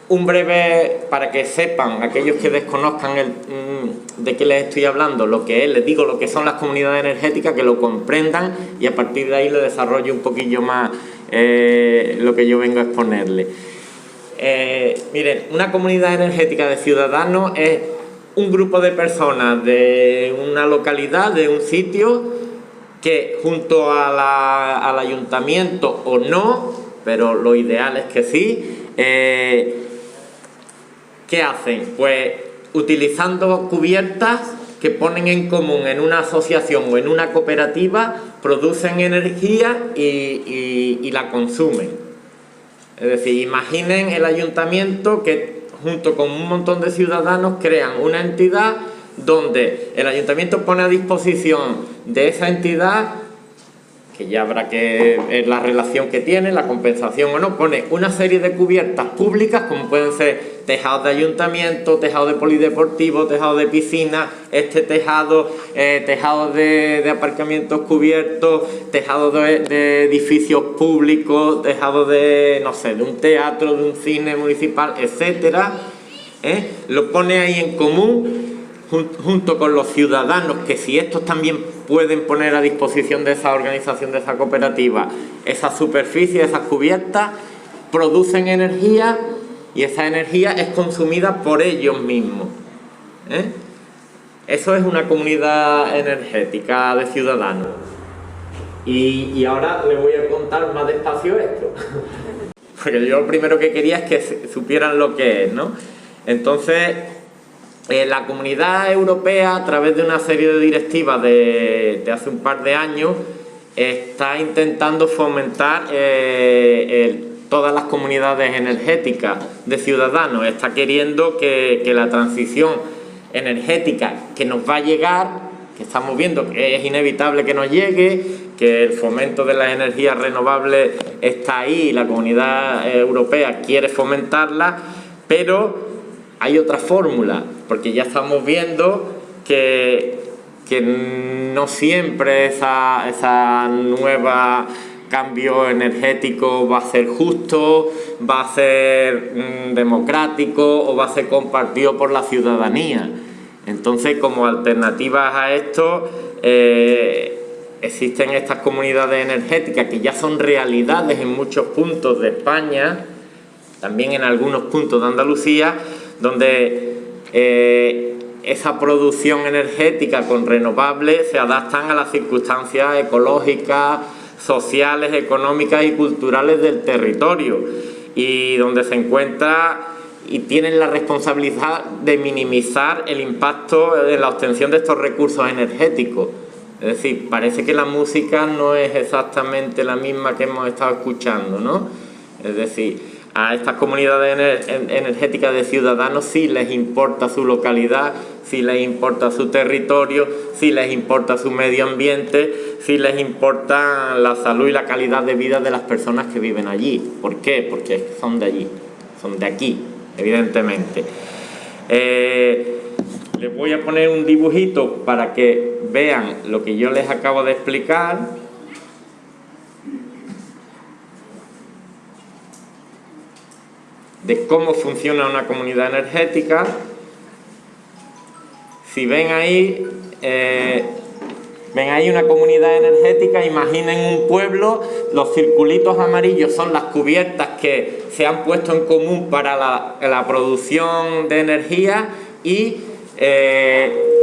un breve, para que sepan, aquellos que desconozcan mm, de qué les estoy hablando, lo que es, les digo lo que son las comunidades energéticas, que lo comprendan y a partir de ahí le desarrollo un poquillo más eh, lo que yo vengo a exponerle. Eh, miren, una comunidad energética de ciudadanos es un grupo de personas de una localidad, de un sitio, que junto al ayuntamiento o no, pero lo ideal es que sí, eh, ¿qué hacen? Pues utilizando cubiertas que ponen en común en una asociación o en una cooperativa, producen energía y la consumen. Es decir, imaginen el ayuntamiento que junto con un montón de ciudadanos, crean una entidad donde el ayuntamiento pone a disposición de esa entidad que ya habrá que ver la relación que tiene, la compensación o no, pone una serie de cubiertas públicas como pueden ser tejados de ayuntamiento, tejados de polideportivo, tejados de piscina, este tejado, eh, tejados de, aparcamientos cubiertos, tejados de, edificios públicos, tejados de, no sé, de un teatro, de un cine municipal, etcétera, ¿eh? lo pone ahí en común junto con los ciudadanos, que si estos también pueden poner a disposición de esa organización, de esa cooperativa, esas superficies, esas cubiertas, producen energía y esa energía es consumida por ellos mismos. ¿eh? Eso es una comunidad energética de ciudadanos. Y, y ahora le voy a contar más despacio esto. Porque yo lo primero que quería es que supieran lo que es, ¿no? Entonces, eh, la comunidad europea, a través de una serie de directivas de, hace un par de años, está intentando fomentar eh, todas las comunidades energéticas de ciudadanos. Está queriendo que, que la transición energética que nos va a llegar, que estamos viendo que es inevitable que nos llegue, que el fomento de las energías renovables está ahí, la comunidad europea quiere fomentarla, pero hay otra fórmula, porque ya estamos viendo que, que no siempre esa, esa nueva cambio energético va a ser justo, va a ser mm, democrático o va a ser compartido por la ciudadanía. Entonces, como alternativas a esto, eh, existen estas comunidades energéticas que ya son realidades en muchos puntos de España, también en algunos puntos de Andalucía, donde eh, esa producción energética con renovables se adaptan a las circunstancias ecológicas, sociales, económicas y culturales del territorio y donde se encuentra y tienen la responsabilidad de minimizar el impacto de la obtención de estos recursos energéticos. Es decir, parece que la música no es exactamente la misma que hemos estado escuchando, ¿no? Es decir, a estas comunidades energéticas de ciudadanos sí les importa su localidad, sí les importa su territorio, sí les importa su medio ambiente, sí les importa la salud y la calidad de vida de las personas que viven allí. ¿Por qué? Porque son de allí, son de aquí, evidentemente. Eh, les voy a poner un dibujito para que vean lo que yo les acabo de explicar. De cómo funciona una comunidad energética. Si ven ahí, eh, ven ahí una comunidad energética, imaginen un pueblo, los circulitos amarillos son las cubiertas que se han puesto en común para la, producción de energía y eh,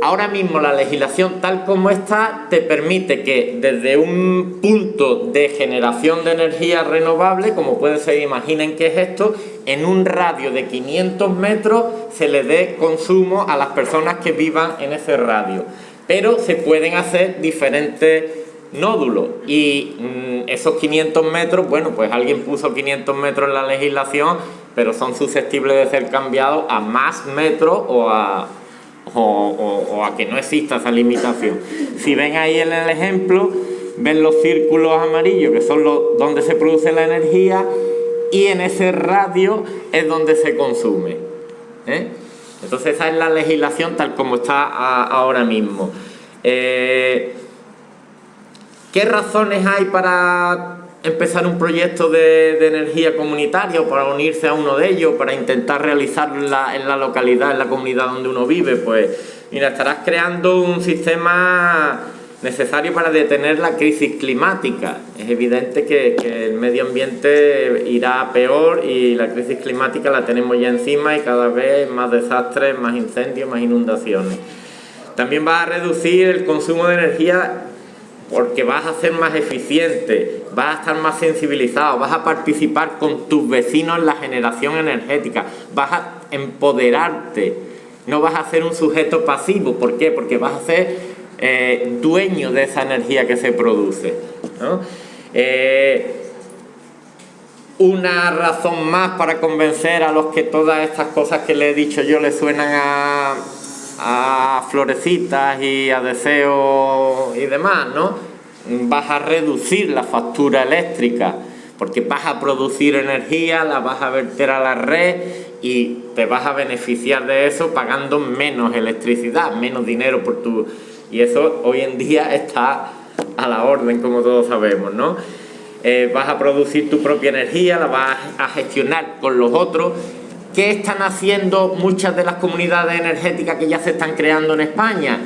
ahora mismo la legislación tal como está te permite que desde un punto de generación de energía renovable, como puede ser, imaginen qué es esto, en un radio de 500 metros se le dé consumo a las personas que vivan en ese radio. Pero se pueden hacer diferentes nódulos y mm, esos 500 metros, bueno, pues alguien puso 500 metros en la legislación, pero son susceptibles de ser cambiados a más metros o a o, a que no exista esa limitación. Si ven ahí en el ejemplo, ven los círculos amarillos que son los donde se produce la energía y en ese radio es donde se consume. ¿eh? Entonces esa es la legislación tal como está ahora mismo. Eh, ¿Qué razones hay para empezar un proyecto de, energía comunitaria o para unirse a uno de ellos, para intentar realizarlo en la, localidad, en la comunidad donde uno vive, pues mira, estarás creando un sistema necesario para detener la crisis climática. Es evidente que, que, el medio ambiente irá peor y la crisis climática la tenemos ya encima y cada vez más desastres, más incendios, más inundaciones. También va a reducir el consumo de energía porque vas a ser más eficiente, vas a estar más sensibilizado, vas a participar con tus vecinos en la generación energética, vas a empoderarte, no vas a ser un sujeto pasivo. ¿Por qué? Porque vas a ser eh, dueño de esa energía que se produce. Eh, una razón más para convencer a los que todas estas cosas que le he dicho yo le suenan a a florecitas y a deseos y demás, ¿no? Vas a reducir la factura eléctrica porque vas a producir energía, la vas a verter a la red y te vas a beneficiar de eso pagando menos electricidad, menos dinero por tu... Y eso hoy en día está a la orden, como todos sabemos, ¿no? Eh, vas a producir tu propia energía, la vas a gestionar con los otros ¿Qué están haciendo muchas de las comunidades energéticas que ya se están creando en España?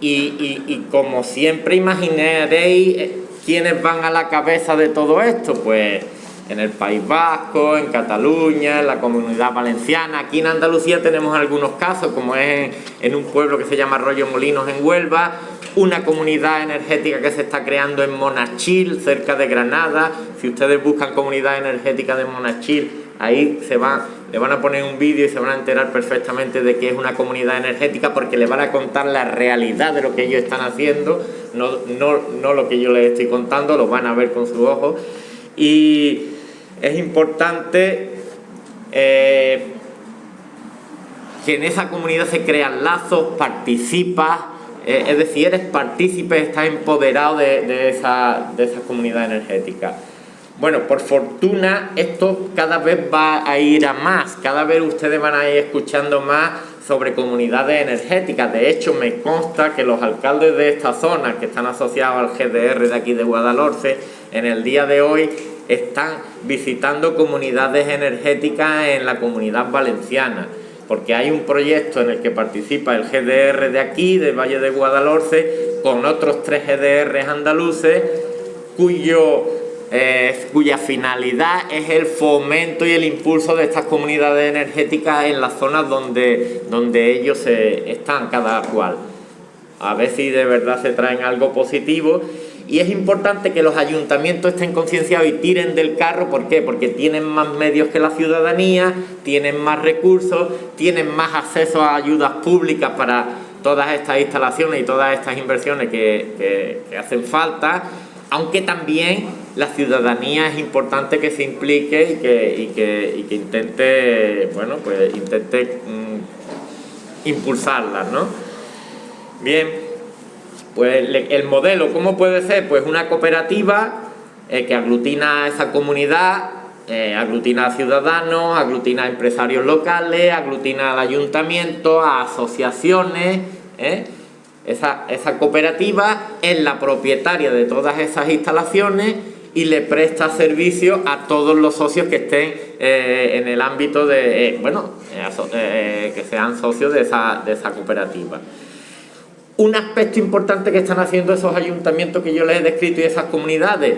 Y, como siempre imaginaréis, eh, ¿quiénes van a la cabeza de todo esto? Pues en el País Vasco, en Cataluña, en la Comunidad Valenciana. Aquí en Andalucía tenemos algunos casos, como es en, un pueblo que se llama Arroyo Molinos en Huelva, una comunidad energética que se está creando en Monachil, cerca de Granada. Si ustedes buscan comunidad energética de Monachil, ahí se va, le van a poner un vídeo y se van a enterar perfectamente de que es una comunidad energética porque le van a contar la realidad de lo que ellos están haciendo, no, no lo que yo les estoy contando, lo van a ver con sus ojos. Y es importante eh, que en esa comunidad se crean lazos, participas, eh, es decir, eres partícipe, estás empoderado de, esa, de esa comunidad energética. Bueno, por fortuna esto cada vez va a ir a más, cada vez ustedes van a ir escuchando más sobre comunidades energéticas. De hecho, me consta que los alcaldes de esta zona, que están asociados al GDR de aquí de Guadalhorce, en el día de hoy están visitando comunidades energéticas en la comunidad valenciana porque hay un proyecto en el que participa el GDR de aquí, del Valle de Guadalhorce, con otros tres GDRs andaluces, cuyo, eh, cuya finalidad es el fomento y el impulso de estas comunidades energéticas en las zonas donde, donde ellos están cada cual. A ver si de verdad se traen algo positivo y es importante que los ayuntamientos estén concienciados y tiren del carro, ¿por qué? Porque tienen más medios que la ciudadanía, tienen más recursos, tienen más acceso a ayudas públicas para todas estas instalaciones y todas estas inversiones que, hacen falta, aunque también la ciudadanía es importante que se implique y que, intente, bueno, pues intente mm, impulsarlas, ¿no? Bien, pues el modelo, ¿cómo puede ser? Pues una cooperativa eh, que aglutina a esa comunidad, eh, aglutina a ciudadanos, aglutina a empresarios locales, aglutina al ayuntamiento, a asociaciones. ¿eh? Esa, esa cooperativa es la propietaria de todas esas instalaciones y le presta servicio a todos los socios que estén en el ámbito de, bueno, que sean socios de esa, de esa cooperativa. Un aspecto importante que están haciendo esos ayuntamientos que yo les he descrito y esas comunidades,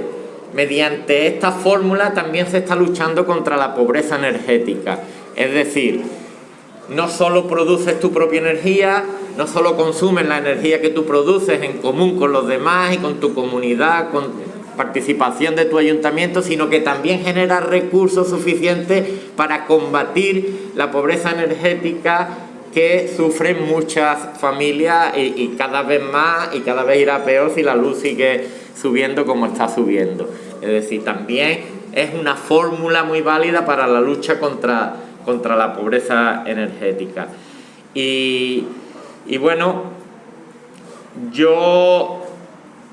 mediante esta fórmula también se está luchando contra la pobreza energética. Es decir, no solo produces tu propia energía, no solo consumes la energía que tú produces en común con los demás y con tu comunidad, con participación de tu ayuntamiento, sino que también genera recursos suficientes para combatir la pobreza energética que sufren muchas familias y, cada vez más y cada vez irá peor si la luz sigue subiendo como está subiendo. Es decir, también es una fórmula muy válida para la lucha contra, contra la pobreza energética. Y, bueno, yo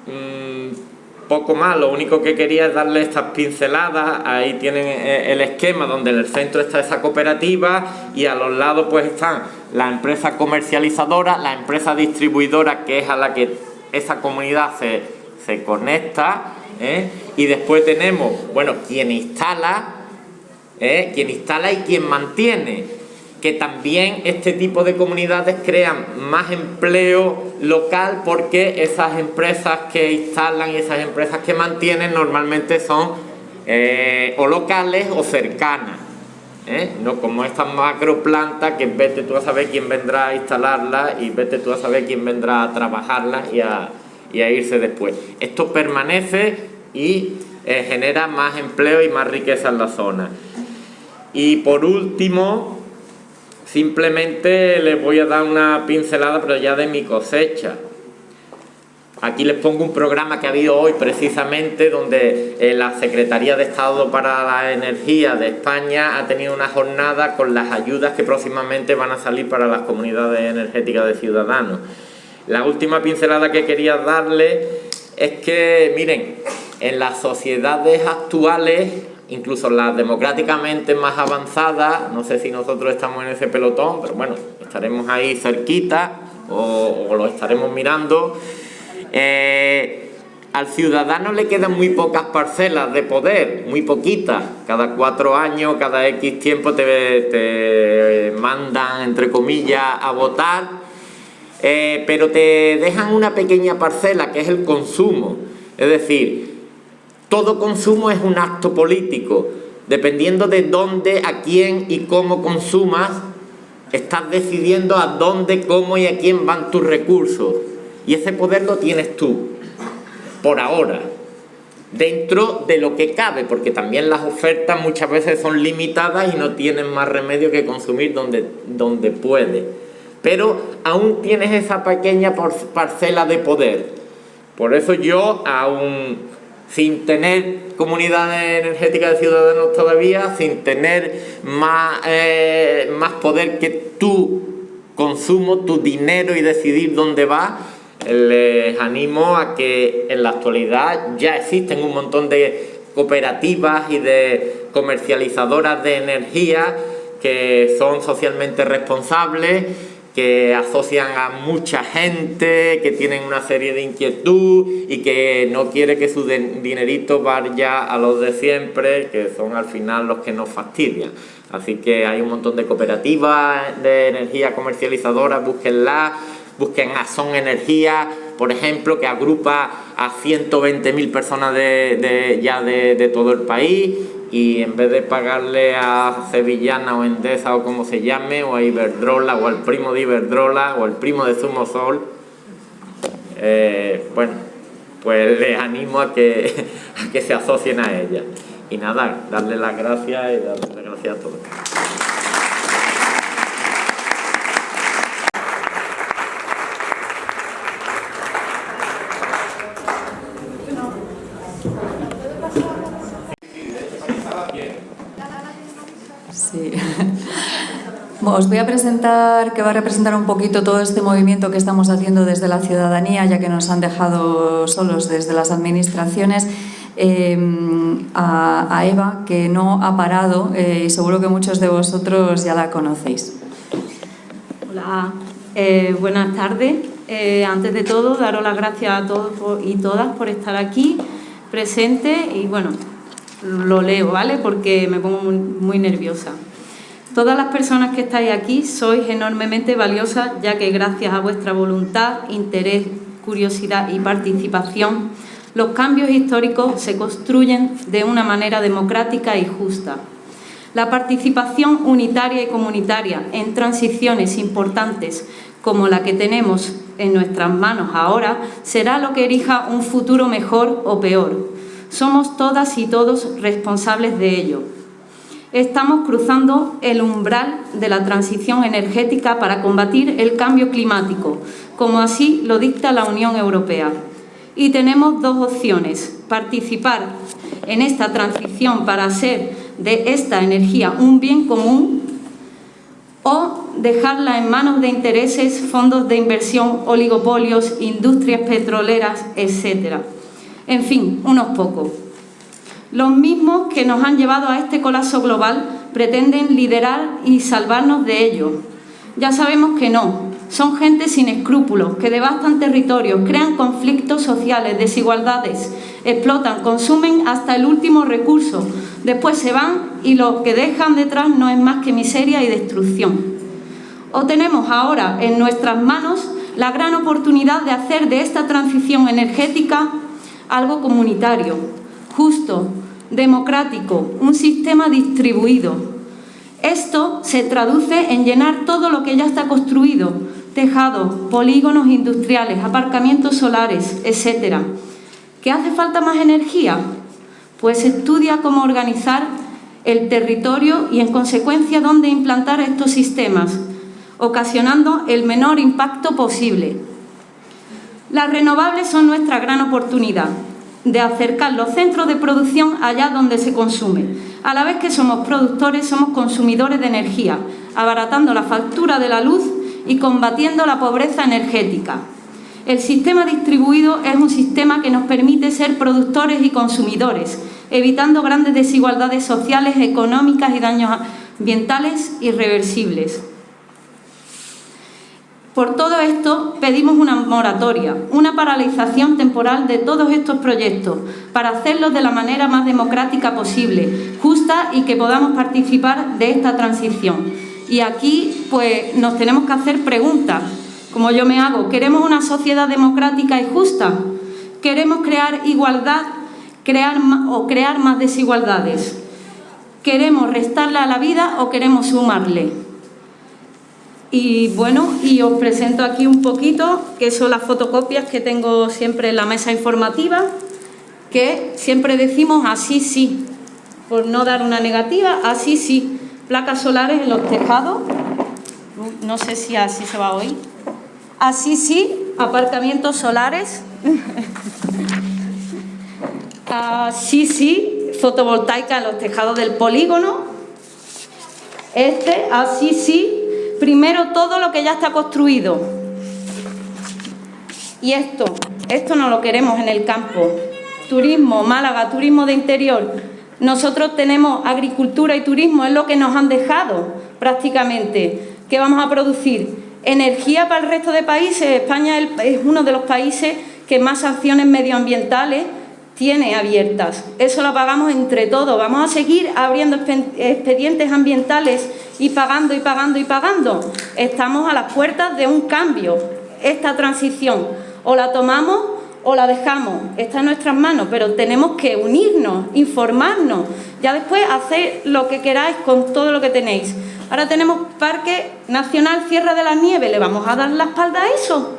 mm, poco más, lo único que quería es darle estas pinceladas, ahí tienen eh, el esquema donde en el centro está esa cooperativa y a los lados pues están la empresa comercializadora, la empresa distribuidora que es a la que esa comunidad se, conecta ¿eh? y después tenemos, bueno, quien instala, ¿eh? quien instala y quien mantiene que también este tipo de comunidades crean más empleo local porque esas empresas que instalan y esas empresas que mantienen normalmente son eh, o locales o cercanas. ¿eh? No como estas macro plantas que vete tú a saber quién vendrá a instalarla y vete tú a saber quién vendrá a trabajarla y a, irse después. Esto permanece y genera más empleo y más riqueza en la zona. Y por último, Simplemente les voy a dar una pincelada, pero ya de mi cosecha. Aquí les pongo un programa que ha habido hoy precisamente donde eh, la Secretaría de Estado para la Energía de España ha tenido una jornada con las ayudas que próximamente van a salir para las comunidades energéticas de ciudadanos. La última pincelada que quería darle es que, miren, en las sociedades actuales incluso las democráticamente más avanzadas, no sé si nosotros estamos en ese pelotón, pero bueno, estaremos ahí cerquita o, lo estaremos mirando. Eh, al ciudadano le quedan muy pocas parcelas de poder, muy poquitas. Cada cuatro años, cada X tiempo te, te mandan, entre comillas, a votar, eh, pero te dejan una pequeña parcela que es el consumo. Es decir, todo consumo es un acto político. Dependiendo de dónde, a quién y cómo consumas, estás decidiendo a dónde, cómo y a quién van tus recursos. Y ese poder lo tienes tú por ahora, dentro de lo que cabe, porque también las ofertas muchas veces son limitadas y no tienen más remedio que consumir donde, donde puede. Pero aún tienes esa pequeña parcela de poder. Por eso yo, aún sin tener comunidad energética de ciudadanos todavía, sin tener más, eh, más poder que tu consumo, tu dinero y decidir dónde va, les animo a que en la actualidad ya existen un montón de cooperativas y de comercializadoras de energía que son socialmente responsables, que asocian a mucha gente, que tienen una serie de inquietud y que no quiere que su dinerito vaya a los de siempre, que son al final los que nos fastidian. Así que hay un montón de cooperativas de energía comercializadoras, búsquenlas, busquen a Son Energía, por ejemplo, que agrupa a 120.000 personas de, ya de, todo el país y en vez de pagarle a Sevillana o Endesa o como se llame, o a Iberdrola o al primo de Iberdrola o al primo de Zumosol, eh, bueno, pues les animo a que, a que se asocien a ella. Y nada, darle las gracias y darle las gracias a todos. Os voy a presentar, que va a representar un poquito todo este movimiento que estamos haciendo desde la ciudadanía, ya que nos han dejado solos desde las administraciones, em, a, Eva, que no ha parado eh, y seguro que muchos de vosotros ya la conocéis. Hola, eh, buenas tardes. Eh, antes de todo, daros las gracias a todos y todas por estar aquí presente y bueno, lo leo, ¿vale? Porque me pongo muy nerviosa. Todas las personas que estáis aquí sois enormemente valiosas, ya que gracias a vuestra voluntad, interés, curiosidad y participación, los cambios históricos se construyen de una manera democrática y justa. La participación unitaria y comunitaria en transiciones importantes como la que tenemos en nuestras manos ahora será lo que erija un futuro mejor o peor. Somos todas y todos responsables de ello estamos cruzando el umbral de la transición energética para combatir el cambio climático, como así lo dicta la Unión Europea. Y tenemos dos opciones, participar en esta transición para hacer de esta energía un bien común o dejarla en manos de intereses, fondos de inversión, oligopolios, industrias petroleras, etc. En fin, unos pocos. Los mismos que nos han llevado a este colapso global pretenden liderar y salvarnos de ello. Ya sabemos que no. Son gente sin escrúpulos, que devastan territorios, crean conflictos sociales, desigualdades, explotan, consumen hasta el último recurso. Después se van y lo que dejan detrás no es más que miseria y destrucción. O tenemos ahora en nuestras manos la gran oportunidad de hacer de esta transición energética algo comunitario, justo, democrático, un sistema distribuido. Esto se traduce en llenar todo lo que ya está construido, tejados, polígonos industriales, aparcamientos solares, etc. ¿Qué hace falta más energía? Pues estudia cómo organizar el territorio y en consecuencia dónde implantar estos sistemas, ocasionando el menor impacto posible. Las renovables son nuestra gran oportunidad de acercar los centros de producción allá donde se consume. A la vez que somos productores, somos consumidores de energía, abaratando la factura de la luz y combatiendo la pobreza energética. El sistema distribuido es un sistema que nos permite ser productores y consumidores, evitando grandes desigualdades sociales, económicas y daños ambientales irreversibles. Por todo esto, pedimos una moratoria, una paralización temporal de todos estos proyectos, para hacerlos de la manera más democrática posible, justa y que podamos participar de esta transición. Y aquí, pues, nos tenemos que hacer preguntas, como yo me hago. ¿Queremos una sociedad democrática y justa? ¿Queremos crear igualdad crear o crear más desigualdades? ¿Queremos restarle a la vida o queremos sumarle? Y bueno, y os presento aquí un poquito, que son las fotocopias que tengo siempre en la mesa informativa, que siempre decimos así sí, por no dar una negativa, así sí. Placas solares en los tejados, no sé si así se va hoy. Así sí, aparcamientos solares. así sí, fotovoltaica en los tejados del polígono. Este, así sí, primero todo lo que ya está construido. Y esto, esto no lo queremos en el campo. Turismo, Málaga, turismo de interior. Nosotros tenemos agricultura y turismo, es lo que nos han dejado prácticamente. ¿Qué vamos a producir? Energía para el resto de países. España es uno de los países que más sanciones medioambientales tiene abiertas. Eso lo pagamos entre todos. Vamos a seguir abriendo expedientes ambientales y pagando y pagando y pagando. Estamos a las puertas de un cambio. Esta transición o la tomamos o la dejamos. Está en nuestras manos, pero tenemos que unirnos, informarnos. Ya después hacer lo que queráis con todo lo que tenéis. Ahora tenemos Parque Nacional Sierra de la Nieve. ¿Le vamos a dar la espalda a eso?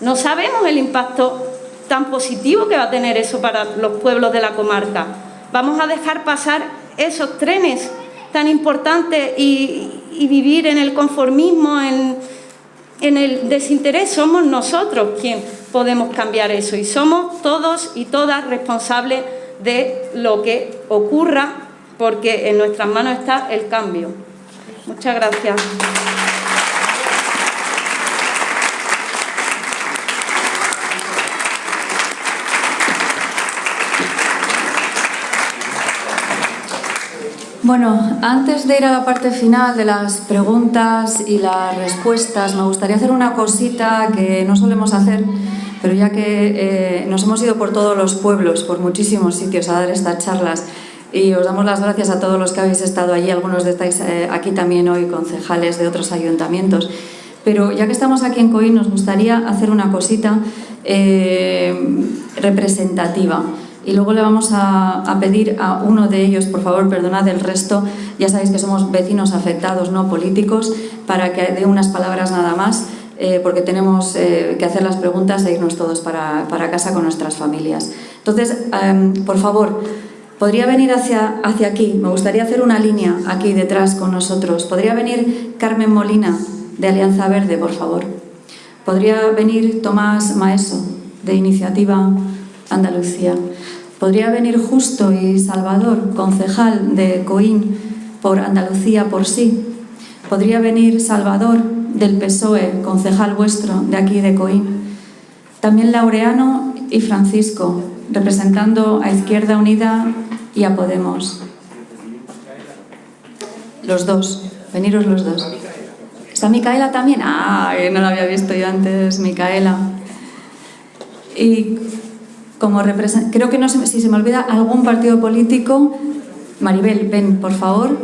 No sabemos el impacto tan positivo que va a tener eso para los pueblos de la comarca. Vamos a dejar pasar esos trenes tan importantes y, vivir en el conformismo, en, el desinterés. Somos nosotros quien podemos cambiar eso y somos todos y todas responsables de lo que ocurra porque en nuestras manos está el cambio. Muchas gracias. Bueno, antes de ir a la parte final de las preguntas y las respuestas, me gustaría hacer una cosita que no solemos hacer, pero ya que eh, nos hemos ido por todos los pueblos, por muchísimos sitios a dar estas charlas, y os damos las gracias a todos los que habéis estado allí, algunos de estáis eh, aquí también hoy, concejales de otros ayuntamientos. Pero ya que estamos aquí en COI, nos gustaría hacer una cosita eh, representativa y luego le vamos a, pedir a uno de ellos, por favor, perdonad el resto, ya sabéis que somos vecinos afectados, no políticos, para que dé unas palabras nada más, eh, porque tenemos eh, que hacer las preguntas e irnos todos para, casa con nuestras familias. Entonces, em, por favor, ¿podría venir hacia, hacia aquí? Me gustaría hacer una línea aquí detrás con nosotros. ¿Podría venir Carmen Molina, de Alianza Verde, por favor? ¿Podría venir Tomás Maeso, de Iniciativa Andalucía? Podría venir Justo y Salvador, concejal de Coín por Andalucía por sí. Podría venir Salvador del PSOE, concejal vuestro de aquí de Coín. También Laureano y Francisco, representando a Izquierda Unida y a Podemos. Los dos, veniros los dos. ¿Está Micaela también? Ah, no la había visto yo antes, Micaela. Y como creo que no sé si se me olvida algún partido político. Maribel, ven, por favor.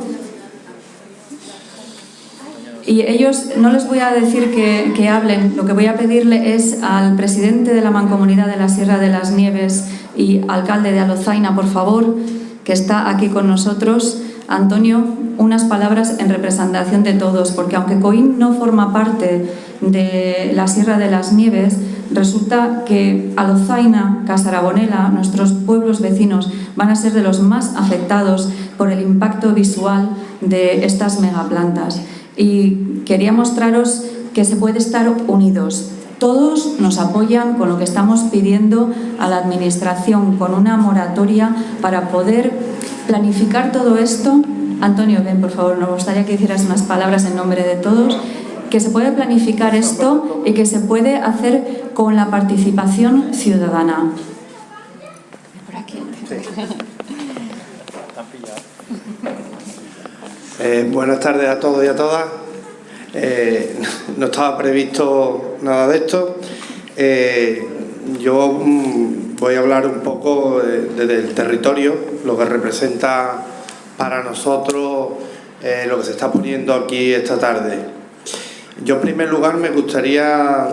Y ellos, no les voy a decir que, que, hablen, lo que voy a pedirle es al presidente de la Mancomunidad de la Sierra de las Nieves y alcalde de Alozaina, por favor, que está aquí con nosotros, Antonio, unas palabras en representación de todos, porque aunque Coín no forma parte de la Sierra de las Nieves, resulta que Alozaina, Casarabonela, nuestros pueblos vecinos, van a ser de los más afectados por el impacto visual de estas megaplantas. Y quería mostraros que se puede estar unidos. Todos nos apoyan con lo que estamos pidiendo a la Administración, con una moratoria para poder planificar todo esto. Antonio, ven, por favor, nos gustaría que hicieras unas palabras en nombre de todos que se puede planificar esto y que se puede hacer con la participación ciudadana. Eh, buenas tardes a todos y a todas. Eh, no estaba previsto nada de esto. Eh, yo mm, voy a hablar un poco desde el territorio, lo que representa para nosotros eh, lo que se está poniendo aquí esta tarde. Yo en primer lugar me gustaría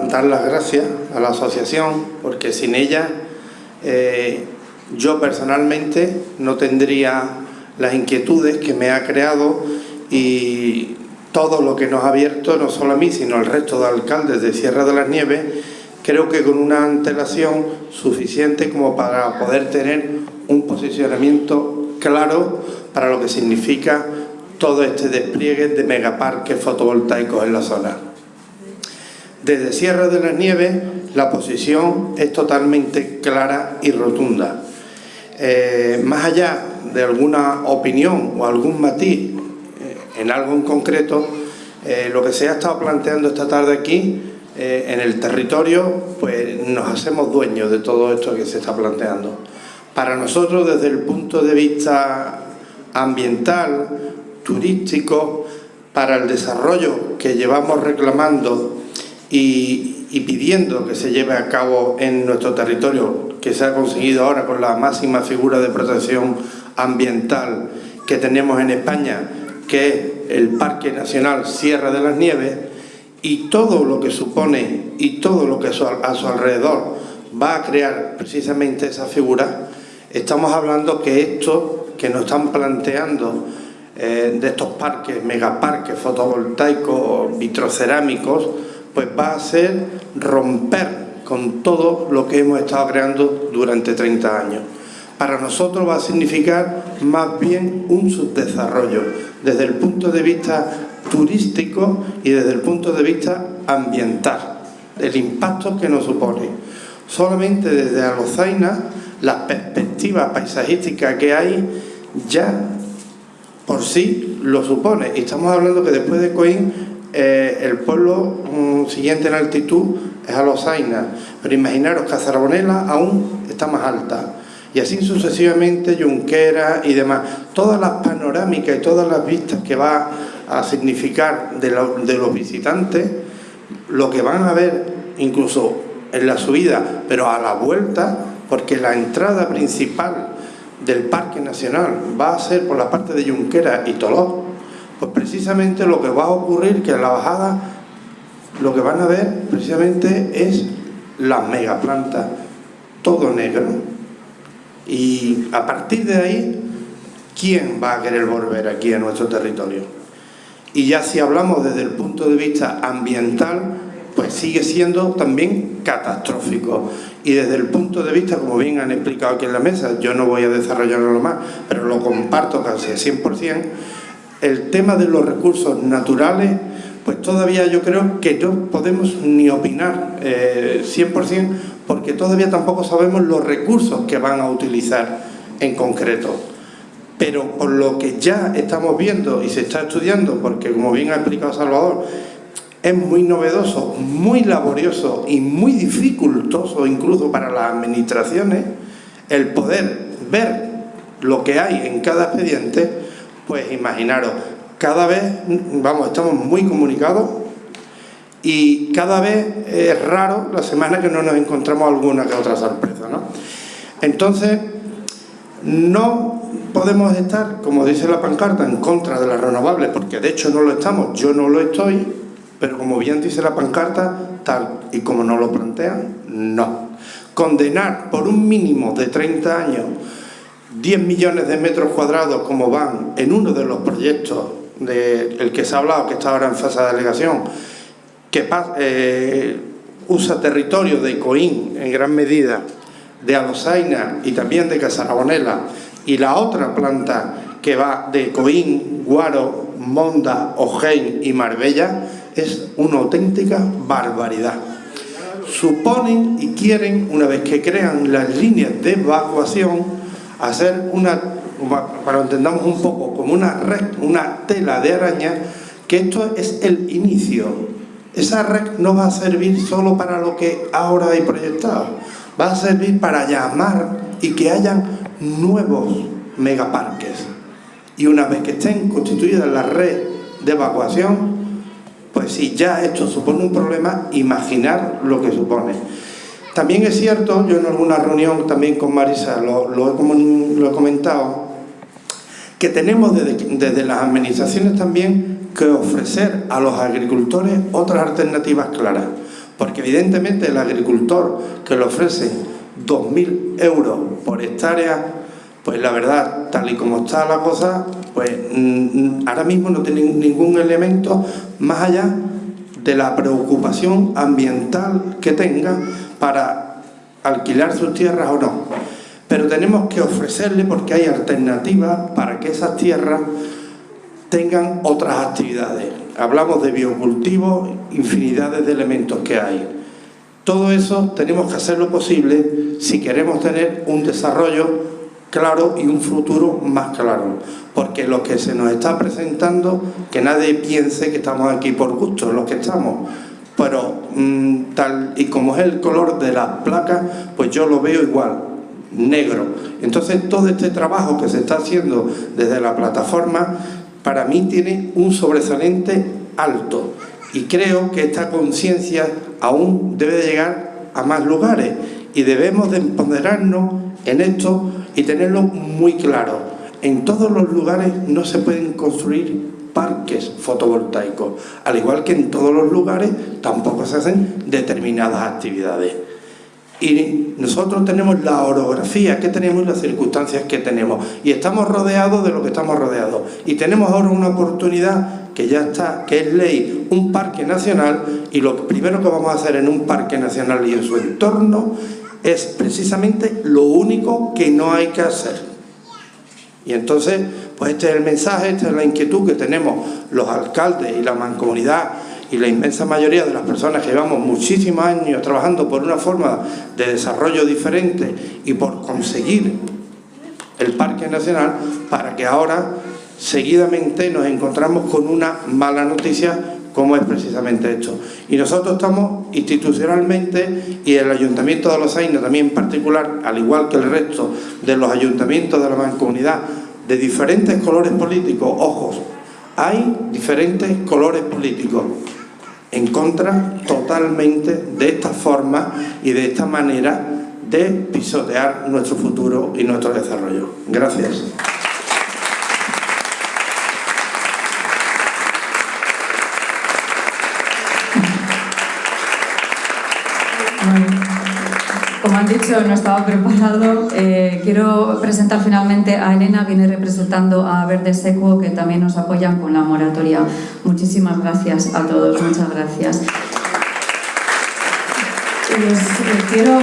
dar las gracias a la asociación porque sin ella yo personalmente no tendría las inquietudes que me ha creado y todo lo que nos ha abierto, no solo a mí, sino al resto de alcaldes de Sierra de las Nieves, creo que con una antelación suficiente como para poder tener un posicionamiento claro para lo que significa todo este despliegue de megaparques fotovoltaicos en la zona. Desde Sierra de las Nieves la posición es totalmente clara y rotunda. Eh, más allá de alguna opinión o algún matiz eh, en algo en concreto, eh, lo que se ha estado planteando esta tarde aquí, en el territorio, pues nos hacemos dueños de todo esto que se está planteando. Para nosotros, desde el punto de vista ambiental, turístico, para el desarrollo que llevamos reclamando y, pidiendo que se lleve a cabo en nuestro territorio que se ha conseguido ahora con la máxima figura de protección ambiental que tenemos en España, que es el Parque Nacional Sierra de las Nieves, y todo lo que supone y todo lo que a su alrededor va a crear precisamente esa figura, estamos hablando que esto que nos están planteando eh, de estos parques, megaparques fotovoltaicos, vitrocerámicos, pues va a ser romper con todo lo que hemos estado creando durante 30 años. Para nosotros va a significar más bien un subdesarrollo desde el punto de vista turístico y desde el punto de vista ambiental, el impacto que nos supone. Solamente desde Alozaina, las perspectivas paisajísticas que hay ya por sí lo supone. Y estamos hablando que después de Coín, eh, el pueblo mm, siguiente en altitud es a los Aina, pero imaginaros que Azarbonela aún está más alta. Y así sucesivamente Junquera y demás. Todas las panorámicas y todas las vistas que va a significar de los visitantes, lo que van a ver incluso en la subida, pero a la vuelta, porque la entrada principal del Parque Nacional va a ser por la parte de Junquera y Toló, pues precisamente lo que va a ocurrir que en la bajada lo que van a ver precisamente es las megaplantas, todo negro. Y a partir de ahí, ¿quién va a querer volver aquí a nuestro territorio? Y ya si hablamos desde el punto de vista ambiental, pues sigue siendo también catastrófico. Y desde el punto de vista, como bien han explicado aquí en la mesa, yo no voy a desarrollarlo más, pero lo comparto casi al 100%, el tema de los recursos naturales pues todavía yo creo que no podemos ni opinar eh, 100% porque todavía tampoco sabemos los recursos que van a utilizar en concreto. Pero por lo que ya estamos viendo y se está estudiando, porque como bien ha explicado Salvador, es muy novedoso, muy laborioso y muy dificultoso incluso para las administraciones el poder ver lo que hay en cada expediente, pues imaginaros, cada vez, vamos, estamos muy comunicados y cada vez es raro la semana que no nos encontramos alguna que otra sorpresa, ¿no? Entonces, no podemos estar, como dice la pancarta, en contra de las renovables, porque de hecho no lo estamos, yo no lo estoy, pero como bien dice la pancarta, tal y como no lo plantean, no. Condenar por un mínimo de 30 años 10 millones de metros cuadrados como van en uno de los proyectos del que se ha hablado, que está ahora en fase de delegación, que eh, usa territorio de Coín en gran medida, de Alosaina y también de Casarabonela, y la otra planta que va de Coín, Guaro, Monda, Ojein y Marbella, es una auténtica barbaridad. Suponen y quieren, una vez que crean las líneas de evacuación, hacer una para entendamos un poco, como una, red, una tela de araña, que esto es el inicio. Esa red no va a servir solo para lo que ahora hay proyectado, va a servir para llamar y que hayan nuevos megaparques. Y una vez que estén constituidas la red de evacuación, pues si ya esto supone un problema, imaginar lo que supone. También es cierto, yo en alguna reunión también con Marisa lo, he, comentado, que tenemos desde, las administraciones también que ofrecer a los agricultores otras alternativas claras. Porque evidentemente el agricultor que le ofrece 2.000 euros por hectárea, pues la verdad, tal y como está la cosa, pues mm, ahora mismo no tiene ningún elemento más allá de la preocupación ambiental que tenga para alquilar sus tierras o no. Pero tenemos que ofrecerle porque hay alternativas para que esas tierras tengan otras actividades. Hablamos de biocultivos, infinidades de elementos que hay. Todo eso tenemos que hacer lo posible si queremos tener un desarrollo claro y un futuro más claro. Porque lo que se nos está presentando, que nadie piense que estamos aquí por gusto, los que estamos. Pero mm, tal y como es el color de las placas, pues yo lo veo igual, negro. Entonces todo este trabajo que se está haciendo desde la plataforma, para mí tiene un sobresaliente alto. Y creo que esta conciencia aún debe llegar a más lugares y debemos de empoderarnos en esto y tenerlo muy claro. En todos los lugares no se pueden construir parques fotovoltaicos, al igual que en todos los lugares tampoco se hacen determinadas actividades. Y nosotros tenemos la orografía que tenemos y las circunstancias que tenemos. Y estamos rodeados de lo que estamos rodeados. Y tenemos ahora una oportunidad que ya está, que es ley, un parque nacional. Y lo primero que vamos a hacer en un parque nacional y en su entorno es precisamente lo único que no hay que hacer. Y entonces, pues este es el mensaje, esta es la inquietud que tenemos los alcaldes y la mancomunidad y la inmensa mayoría de las personas que llevamos muchísimos años trabajando por una forma de desarrollo diferente y por conseguir el Parque Nacional para que ahora seguidamente nos encontramos con una mala noticia como es precisamente esto. Y nosotros estamos institucionalmente y el Ayuntamiento de Los Aines también en particular, al igual que el resto de los ayuntamientos de la mancomunidad, de diferentes colores políticos, ojos, hay diferentes colores políticos en contra totalmente de esta forma y de esta manera de pisotear nuestro futuro y nuestro desarrollo. Gracias. Como han dicho, no estaba preparado. Eh, quiero presentar finalmente a Elena, viene representando a Verde Secuo, que también nos apoyan con la moratoria. Muchísimas gracias a todos, muchas gracias. Pues, eh, quiero,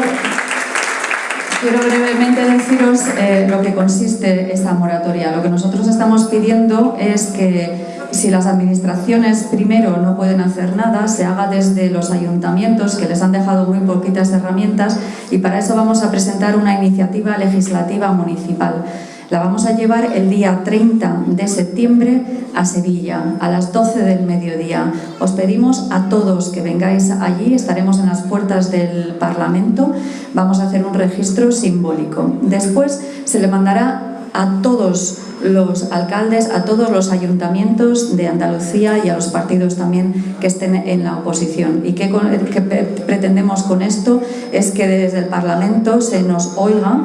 quiero brevemente deciros eh, lo que consiste esta moratoria. Lo que nosotros estamos pidiendo es que si las administraciones primero no pueden hacer nada, se haga desde los ayuntamientos que les han dejado muy poquitas herramientas y para eso vamos a presentar una iniciativa legislativa municipal. La vamos a llevar el día 30 de septiembre a Sevilla, a las 12 del mediodía. Os pedimos a todos que vengáis allí, estaremos en las puertas del Parlamento, vamos a hacer un registro simbólico. Después se le mandará a todos los alcaldes, a todos los ayuntamientos de Andalucía y a los partidos también que estén en la oposición. ¿Y qué, pretendemos con esto? Es que desde el Parlamento se nos oiga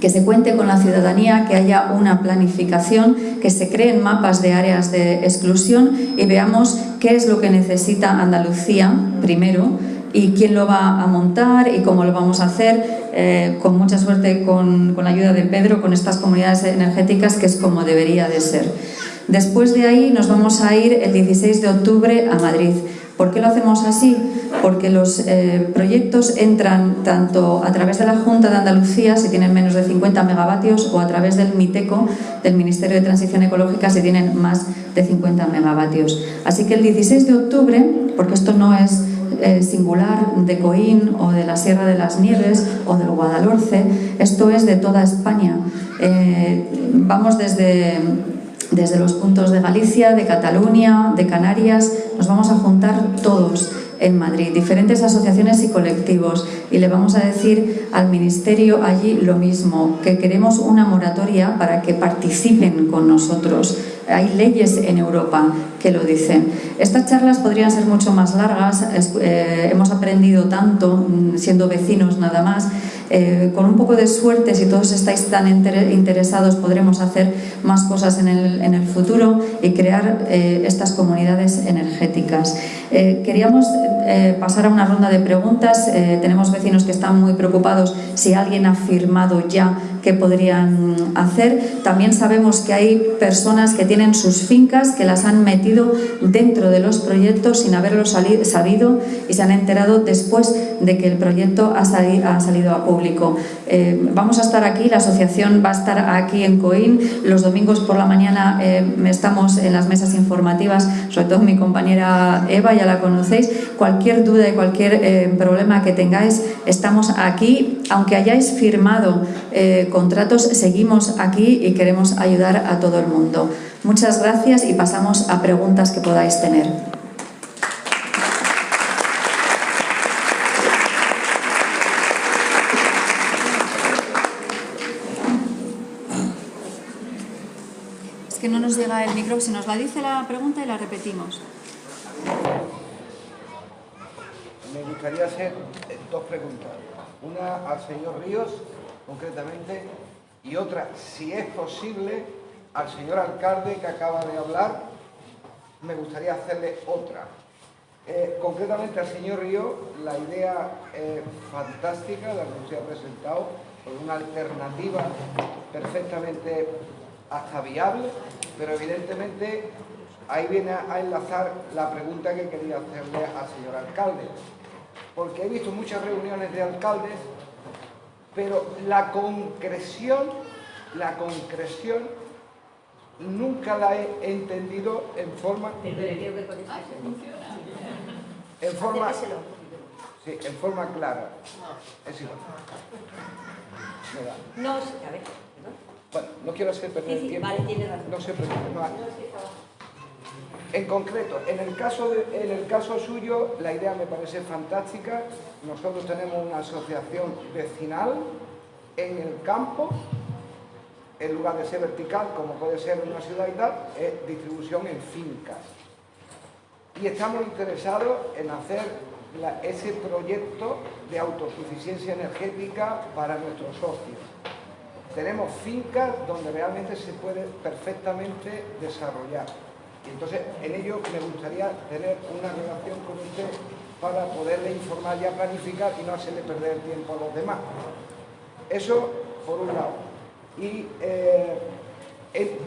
que se cuente con la ciudadanía, que haya una planificación, que se creen mapas de áreas de exclusión y veamos qué es lo que necesita Andalucía primero y quién lo va a montar y cómo lo vamos a hacer, eh, con mucha suerte con, con la ayuda de Pedro, con estas comunidades energéticas, que es como debería de ser. Después de ahí nos vamos a ir el 16 de octubre a Madrid. ¿Por qué lo hacemos así? Porque los eh, proyectos entran tanto a través de la Junta de Andalucía, si tienen menos de 50 megavatios, o a través del MITECO, del Ministerio de Transición Ecológica, si tienen más de 50 megavatios. Así que el 16 de octubre, porque esto no es eh, singular de Coín o de la Sierra de las Nieves o del Guadalhorce, esto es de toda España. Eh, vamos desde, desde los puntos de Galicia, de Cataluña, de Canarias, nos vamos a juntar todos en Madrid, diferentes asociaciones y colectivos. Y le vamos a decir al Ministerio allí lo mismo, que queremos una moratoria para que participen con nosotros. Hay leyes en Europa que lo dicen. Estas charlas podrían ser mucho más largas, eh, hemos aprendido tanto mm, siendo vecinos nada más, eh, con un poco de suerte, si todos estáis tan interesados, podremos hacer más cosas en el, futuro y crear eh, estas comunidades energéticas. Eh, queríamos pasar a una ronda de preguntas. tenemos vecinos que están muy preocupados si alguien ha firmado ya qué podrían hacer. También sabemos que hay personas que tienen sus fincas, que las han metido dentro de los proyectos sin haberlo sabido y se han enterado después de que el proyecto ha, ha salido a público. Eh, vamos a estar aquí, la asociación va a estar aquí en Coín. Los domingos por la mañana eh, estamos en las mesas informativas, sobre todo mi compañera Eva, ya la conocéis. Cualquier duda y cualquier eh, problema que tengáis, estamos aquí. Aunque hayáis firmado contratos, seguimos aquí y queremos ayudar a todo el mundo. Muchas gracias y pasamos a preguntas que podáis tener. Es el micro, se nos la dice la pregunta y la repetimos. Me gustaría hacer eh, dos preguntas. Una al señor Ríos concretamente, y otra, si es posible, al señor alcalde que acaba de hablar, me gustaría hacerle otra. Eh, concretamente al señor Río, la idea es fantástica, la que usted ha presentado, con una alternativa perfectamente hasta viable, pero evidentemente ahí viene a enlazar la pregunta que quería hacerle al señor alcalde. Porque he visto muchas reuniones de alcaldes pero la concreción, la concreción nunca la he entendido en forma... En forma... Sí, en forma clara. Es igual. No, a ver. Bueno, no quiero hacer perder tiempo. Vale, tiene razón. No sé, no, en concreto, en el, caso en el caso suyo, la idea me parece fantástica. Nosotros tenemos una asociación vecinal en el campo, en lugar de ser vertical, como puede ser en una ciudad y tal, es distribución en fincas. Y estamos interesados en hacer ese proyecto de autosuficiencia energética para nuestros socios. Tenemos fincas donde realmente se puede perfectamente desarrollar. Y entonces en ello me gustaría tener una relación con usted para poderle informar y planificar y no hacerle perder tiempo a los demás. Eso por un lado. Y eh,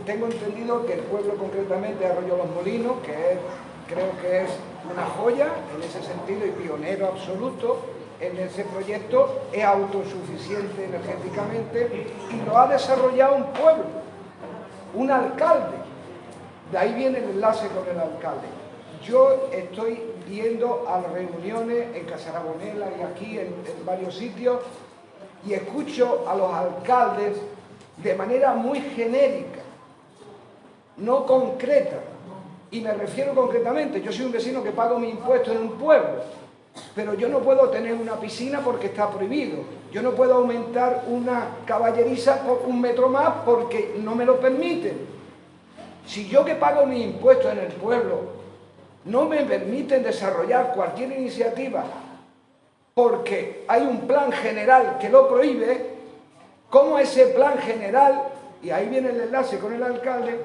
tengo entendido que el pueblo concretamente Arroyo Los Molinos, que creo que es una joya en ese sentido y pionero absoluto en ese proyecto, es autosuficiente energéticamente y lo ha desarrollado un pueblo, un alcalde de ahí viene el enlace con el alcalde. Yo estoy viendo a las reuniones en Casarabonela y aquí en, varios sitios y escucho a los alcaldes de manera muy genérica, no concreta. Y me refiero concretamente, yo soy un vecino que pago mi impuesto en un pueblo, pero yo no puedo tener una piscina porque está prohibido. Yo no puedo aumentar una caballeriza un metro más porque no me lo permiten. Si yo que pago mi impuestos en el pueblo no me permiten desarrollar cualquier iniciativa porque hay un plan general que lo prohíbe, ¿cómo ese plan general, y ahí viene el enlace con el alcalde,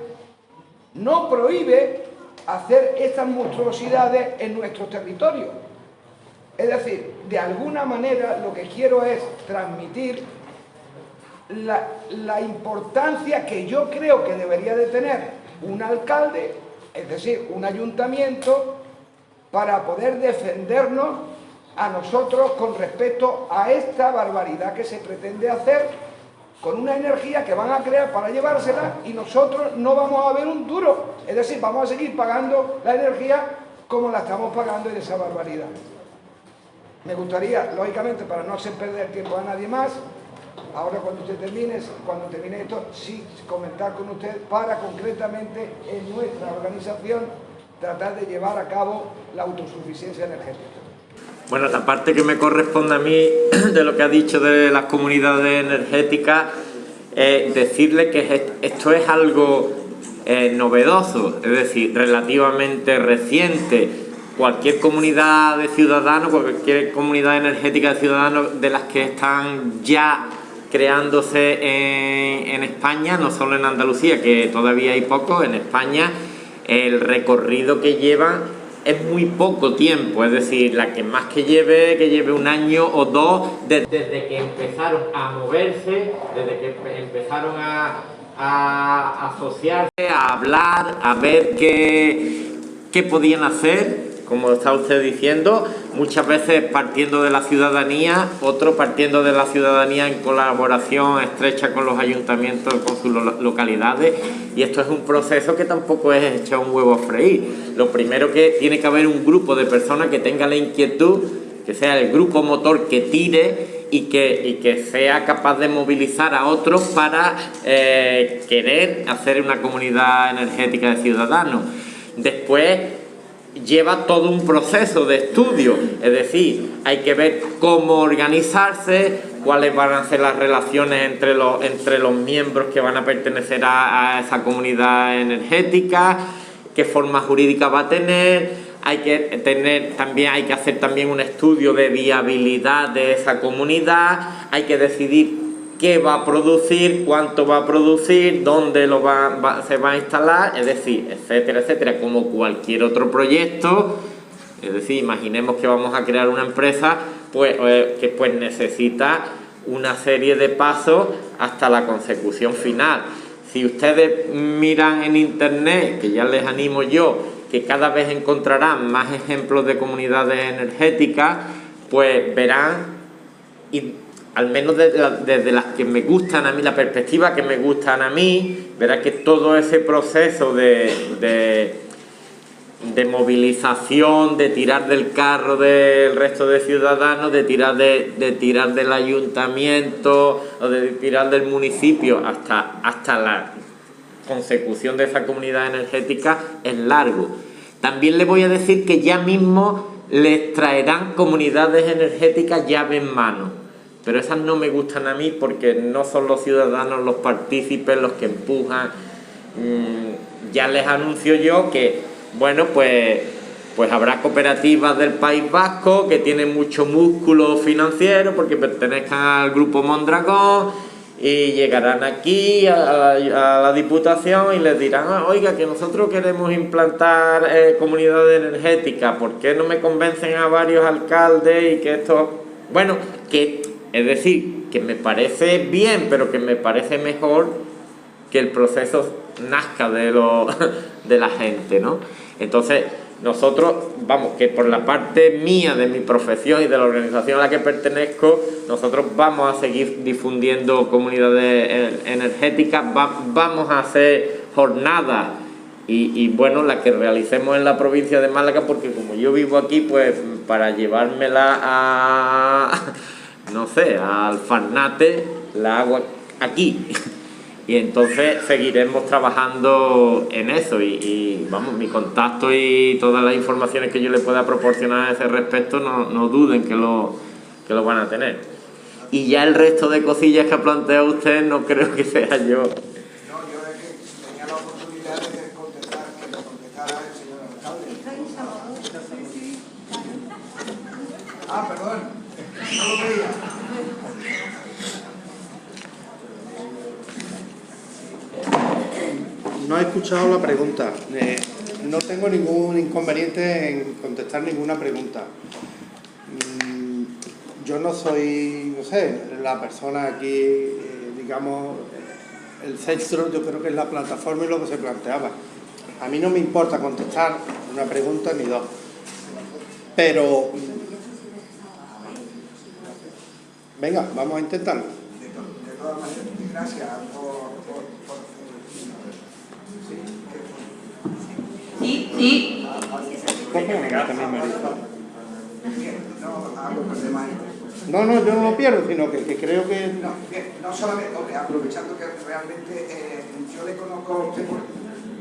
no prohíbe hacer estas monstruosidades en nuestro territorio? Es decir, de alguna manera lo que quiero es transmitir la, importancia que yo creo que debería de tener un alcalde, es decir, un ayuntamiento, para poder defendernos a nosotros con respecto a esta barbaridad que se pretende hacer con una energía que van a crear para llevársela y nosotros no vamos a ver un duro. Es decir, vamos a seguir pagando la energía como la estamos pagando en esa barbaridad. Me gustaría, lógicamente, para no hacer perder tiempo a nadie más, Ahora cuando usted termine, cuando termine esto, sí comentar con usted para concretamente en nuestra organización tratar de llevar a cabo la autosuficiencia energética. Bueno, la parte que me corresponde a mí de lo que ha dicho de las comunidades energéticas decirle que esto es algo eh, novedoso, es decir, relativamente reciente. Cualquier comunidad de ciudadanos, cualquier comunidad energética de ciudadanos de las que están ya creándose en, España, no solo en Andalucía, que todavía hay pocos, en España el recorrido que llevan es muy poco tiempo, es decir, la que más que lleve, que lleve un año o dos, desde, que empezaron a moverse, desde que empezaron a, a asociarse, a hablar, a ver qué, qué podían hacer como está usted diciendo, muchas veces partiendo de la ciudadanía, otro partiendo de la ciudadanía en colaboración estrecha con los ayuntamientos, con sus localidades, y esto es un proceso que tampoco es echar un huevo a freír. Lo primero que tiene que haber un grupo de personas que tenga la inquietud, que sea el grupo motor que tire y que, sea capaz de movilizar a otros para eh, querer hacer una comunidad energética de ciudadanos. Después, lleva todo un proceso de estudio, es decir, hay que ver cómo organizarse, cuáles van a ser las relaciones entre los, entre los miembros que van a pertenecer a, esa comunidad energética, qué forma jurídica va a tener, hay que tener también hay que hacer también un estudio de viabilidad de esa comunidad, hay que decidir qué va a producir, cuánto va a producir, dónde lo va, se va a instalar, es decir, etcétera, etcétera, como cualquier otro proyecto, es decir, imaginemos que vamos a crear una empresa pues, eh, que pues necesita una serie de pasos hasta la consecución final. Si ustedes miran en internet, que ya les animo yo, que cada vez encontrarán más ejemplos de comunidades energéticas, pues verán al menos desde, las que me gustan a mí, la perspectiva que me gustan a mí, verá que todo ese proceso de, de, movilización, de tirar del carro del resto de ciudadanos, de tirar, de, tirar del ayuntamiento o de tirar del municipio hasta, hasta la consecución de esa comunidad energética es largo. También le voy a decir que ya mismo les traerán comunidades energéticas llave en mano pero esas no me gustan a mí porque no son los ciudadanos los partícipes los que empujan. Mm, ya les anuncio yo que, bueno, pues, pues habrá cooperativas del País Vasco que tienen mucho músculo financiero porque pertenezcan al grupo Mondragón y llegarán aquí a, la Diputación y les dirán, ah, oiga, que nosotros queremos implantar eh, comunidades energéticas, ¿por qué no me convencen a varios alcaldes y que esto... Bueno, que es decir, que me parece bien, pero que me parece mejor que el proceso nazca de, lo, de la gente, ¿no? Entonces, nosotros, vamos, que por la parte mía de mi profesión y de la organización a la que pertenezco, nosotros vamos a seguir difundiendo comunidades energéticas, vamos a hacer jornadas y, y, bueno, la que realicemos en la provincia de Málaga, porque como yo vivo aquí, pues para llevármela a no sé, al Farnate, la agua aquí. Y entonces seguiremos trabajando en eso y, vamos, mi contacto y todas las informaciones que yo le pueda proporcionar a ese respecto no, no duden que lo, que lo van a tener. Y ya el resto de cosillas que ha planteado usted no creo que sea yo. No, yo es que tenía la oportunidad de contestar, que lo contestara el señor alcalde. Ah, perdón. No he escuchado la pregunta. Eh, no tengo ningún inconveniente en contestar ninguna pregunta. Mm, yo no soy, no sé, la persona aquí, eh, digamos, el centro, yo creo que es la plataforma y lo que se planteaba. A mí no me importa contestar una pregunta ni dos. Pero Venga, vamos a intentarlo. De, todas maneras, gracias por... Sí, sí. No, no, yo no lo pierdo, sino que, que creo que... No, no solamente, okay, aprovechando que realmente eh, yo le conozco, tengo,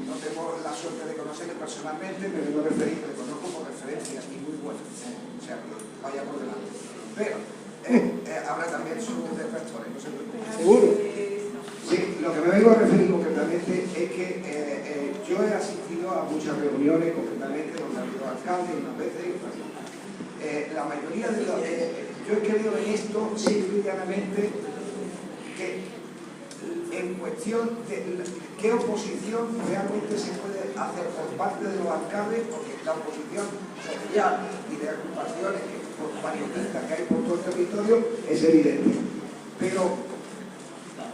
no tengo la suerte de conocerle personalmente, me debo referir, le conozco por referencia y muy bueno. O sea, vaya por delante. Pero eh, eh, habrá también sus detractores, no se preocupe. ¿Seguro? Sí, lo que me vengo a referir concretamente es que eh, eh, yo he asistido a muchas reuniones, concretamente donde ha habido alcaldes unas veces. Eh, la mayoría de los... eh, yo he querido en esto, simple y llanamente, que en cuestión de qué oposición realmente se puede hacer por parte de los alcaldes, porque la oposición social y de agrupaciones que, que hay por todo el territorio es evidente. Pero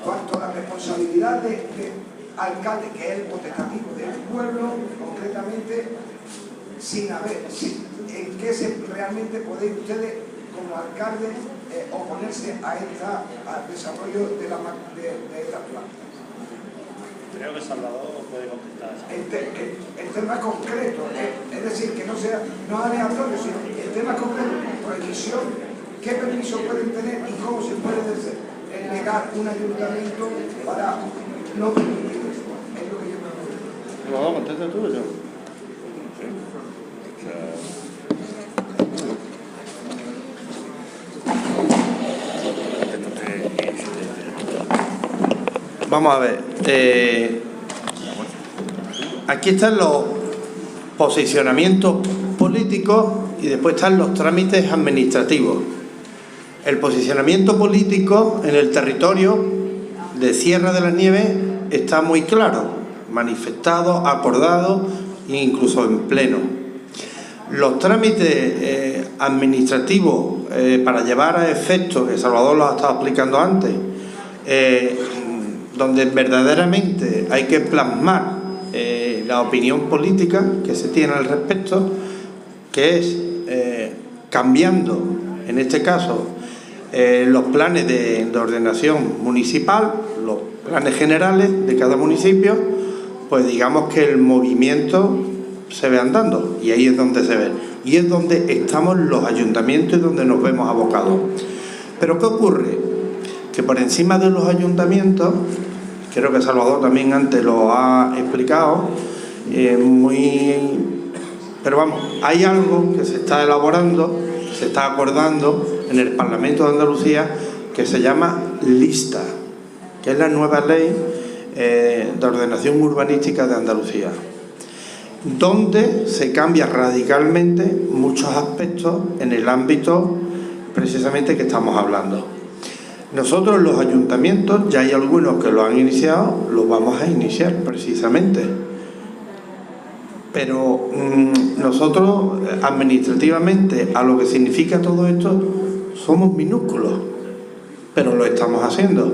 cuanto a la responsabilidad de, de alcalde, que es el potestativo del pueblo, concretamente, sin haber, en qué se, realmente podéis ustedes, como alcaldes, eh, oponerse a esta, al desarrollo de, la, de, de esta planta. Creo que Salvador puede contestar. El, te- el- el tema concreto, eh, es decir, que no sea no aleatorio, sino el tema concreto, prohibición, qué permiso pueden tener y cómo se puede eh, negar un ayuntamiento para no permitir esto. Es lo que yo me pregunto. Salvador, contesta tú o yo. Vamos a ver. eh, aquí están los posicionamientos políticos y después están los trámites administrativos. El posicionamiento político en el territorio de Sierra de las Nieves está muy claro, manifestado, acordado e incluso en pleno. Los trámites eh, administrativos eh, para llevar a efecto, que Salvador lo ha estado explicando antes, donde verdaderamente hay que plasmar eh, la opinión política que se tiene al respecto, que es eh, cambiando, en este caso, eh, los planes de, de ordenación municipal, los planes generales de cada municipio, pues digamos que el movimiento se ve andando y ahí es donde se ve. Y es donde estamos los ayuntamientos y donde nos vemos abocados. Pero ¿qué ocurre? Que por encima de los ayuntamientos, creo que Salvador también antes lo ha explicado, eh. Pero vamos, hay algo que se está elaborando, se está acordando en el Parlamento de Andalucía que se llama lista, que es la nueva ley eh, de ordenación urbanística de Andalucía, donde se cambia radicalmente muchos aspectos en el ámbito precisamente que estamos hablando. Nosotros los ayuntamientos, ya hay algunos que lo han iniciado, lo vamos a iniciar precisamente. Pero mm, nosotros eh, administrativamente a lo que significa todo esto somos minúsculos, pero lo estamos haciendo.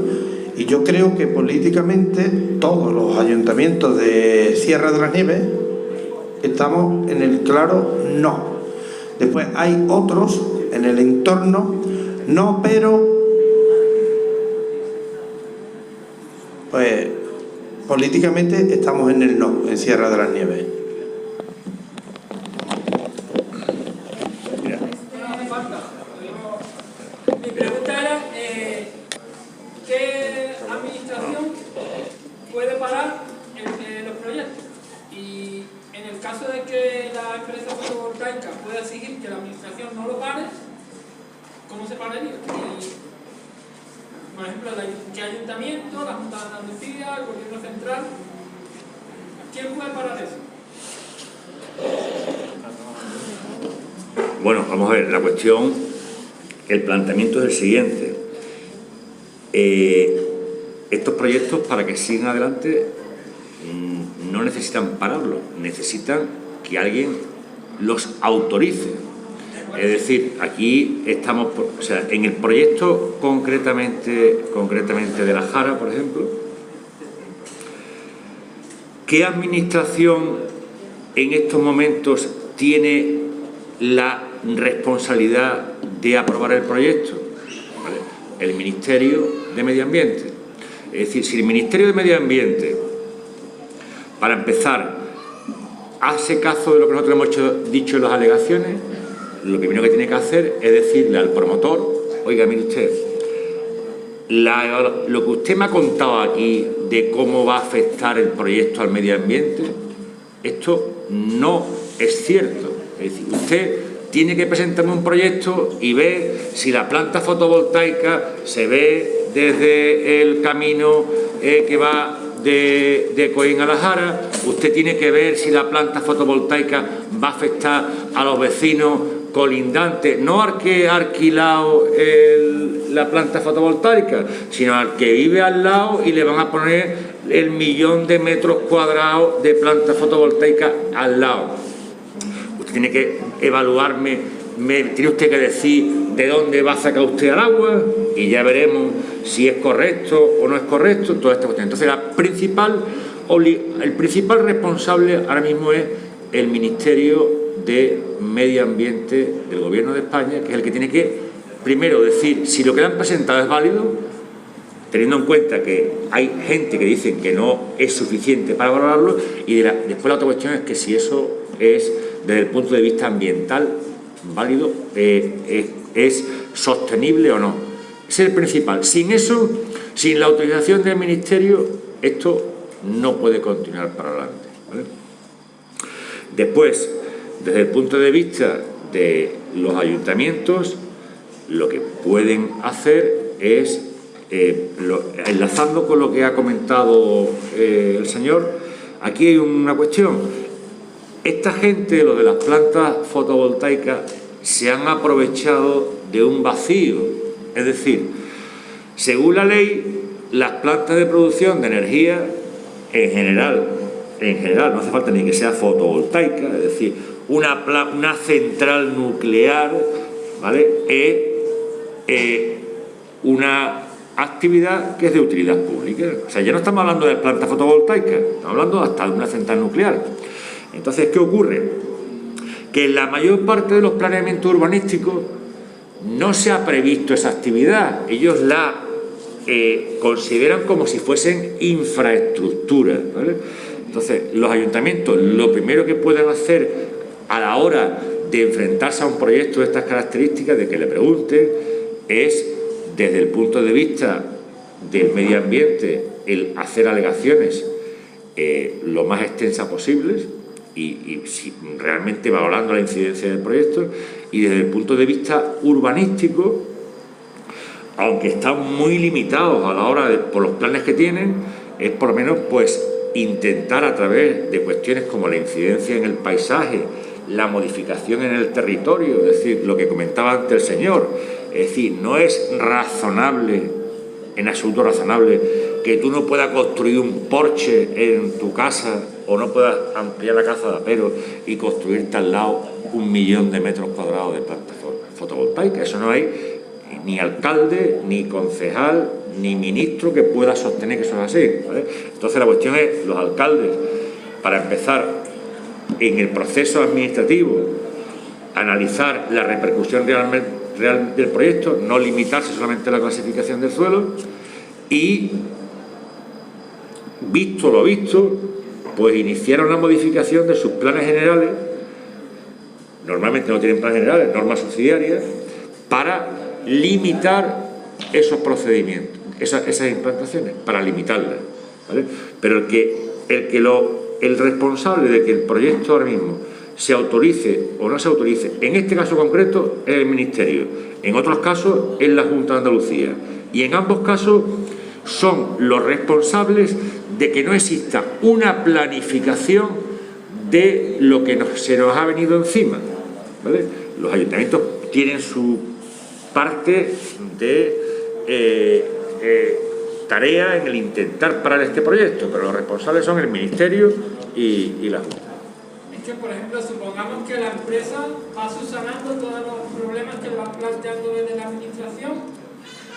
Y yo creo que políticamente todos los ayuntamientos de Sierra de las Nieves estamos en el claro no. Después hay otros en el entorno, no, pero pues políticamente estamos en el no, en Sierra de las Nieves. Mira, Mi pregunta era, eh, ¿qué administración puede parar el- eh, los proyectos? Y en el caso de que la empresa fotovoltaica pueda exigir que la administración no lo pare, ¿cómo se pararía? Y, por ejemplo, la- ¿qué ayuntamiento, la Junta de Andalucía, el gobierno central? ¿Quién puede parar eso? Bueno, vamos a ver, la cuestión, el planteamiento es el siguiente. Eh, estos proyectos, para que sigan adelante, mm, no necesitan pararlos, necesitan que alguien los autorice. Es decir, aquí estamos, o sea, en el proyecto concretamente, concretamente de la Jara, por ejemplo, ¿qué administración en estos momentos tiene la responsabilidad de aprobar el proyecto? El Ministerio de Medio Ambiente. Es decir, si el Ministerio de Medio Ambiente, para empezar, hace caso de lo que nosotros hemos hecho- dicho en las alegaciones, lo primero que tiene que hacer es decirle al promotor, oiga, mire usted, lo que usted me ha contado aquí de cómo va a afectar el proyecto al medio ambiente, esto no es cierto. Es decir, usted tiene que presentarme un proyecto y ver si la planta fotovoltaica se ve desde el camino eh, que va de, de Coín a la Jara, usted tiene que ver si la planta fotovoltaica va a afectar a los vecinos colindantes, no al que ha alquilado la planta fotovoltaica, sino al que vive al lado y le van a poner el millón de metros cuadrados de planta fotovoltaica al lado. Tiene que evaluarme, me, tiene usted que decir de dónde va a sacar usted el agua y ya veremos si es correcto o no es correcto, toda esta cuestión. Entonces, la principal, el principal responsable ahora mismo es el Ministerio de Medio Ambiente del Gobierno de España, que es el que tiene que, primero, decir si lo que le han presentado es válido, teniendo en cuenta que hay gente que dice que no es suficiente para valorarlo, y después la otra cuestión es que si eso es, desde el punto de vista ambiental, válido, eh, es, sostenible o no. Es el principal. Sin eso, sin la autorización del Ministerio, esto no puede continuar para adelante. Después, desde el punto de vista de los ayuntamientos, lo que pueden hacer es, eh, enlazando con lo que ha comentado eh, el señor, aquí hay una cuestión. Esta gente, lo de las plantas fotovoltaicas, se han aprovechado de un vacío. Es decir, según la ley, las plantas de producción de energía, en general, en general, no hace falta ni que sea fotovoltaica, es decir, una, una central nuclear ¿vale? es eh, una actividad que es de utilidad pública. O sea, ya no estamos hablando de plantas fotovoltaicas, estamos hablando hasta de una central nuclear. Entonces, ¿qué ocurre? Que en la mayor parte de los planeamientos urbanísticos no se ha previsto esa actividad. Ellos la eh, consideran como si fuesen infraestructuras. Entonces, los ayuntamientos lo primero que pueden hacer a la hora de enfrentarse a un proyecto de estas características, de que le pregunten, es desde el punto de vista del medio ambiente el hacer alegaciones eh, lo más extensas posibles y, realmente valorando la incidencia del proyecto y desde el punto de vista urbanístico aunque están muy limitados a la hora de, por los planes que tienen es por lo menos pues intentar a través de cuestiones como la incidencia en el paisaje la modificación en el territorio, es decir, lo que comentaba antes el señor, es decir, no es razonable, en absoluto razonable, que tú no puedas construir un porche en tu casa o no puedas ampliar la casa de apero y construirte al lado un millón de metros cuadrados de plantas fotovoltaicas. Eso no hay ni alcalde, ni concejal, ni ministro que pueda sostener que eso es así. Entonces la cuestión es, los alcaldes, para empezar, en el proceso administrativo analizar la repercusión real, del proyecto, no limitarse solamente a la clasificación del suelo y, visto lo visto, pues iniciaron la modificación de sus planes generales, normalmente no tienen planes generales, normas subsidiarias, para limitar esos procedimientos, esas, implantaciones, para limitarlas. Pero el que, el que lo el responsable de que el proyecto ahora mismo se autorice o no se autorice, en este caso concreto es el Ministerio, en otros casos es la Junta de Andalucía y en ambos casos son los responsables de que no exista una planificación de lo que se nos ha venido encima. Los ayuntamientos tienen su parte de eh, eh, tarea en el intentar parar este proyecto, pero los responsables son el Ministerio y, la Junta. Es que, por ejemplo, supongamos que la empresa va subsanando todos los problemas que van planteando desde la Administración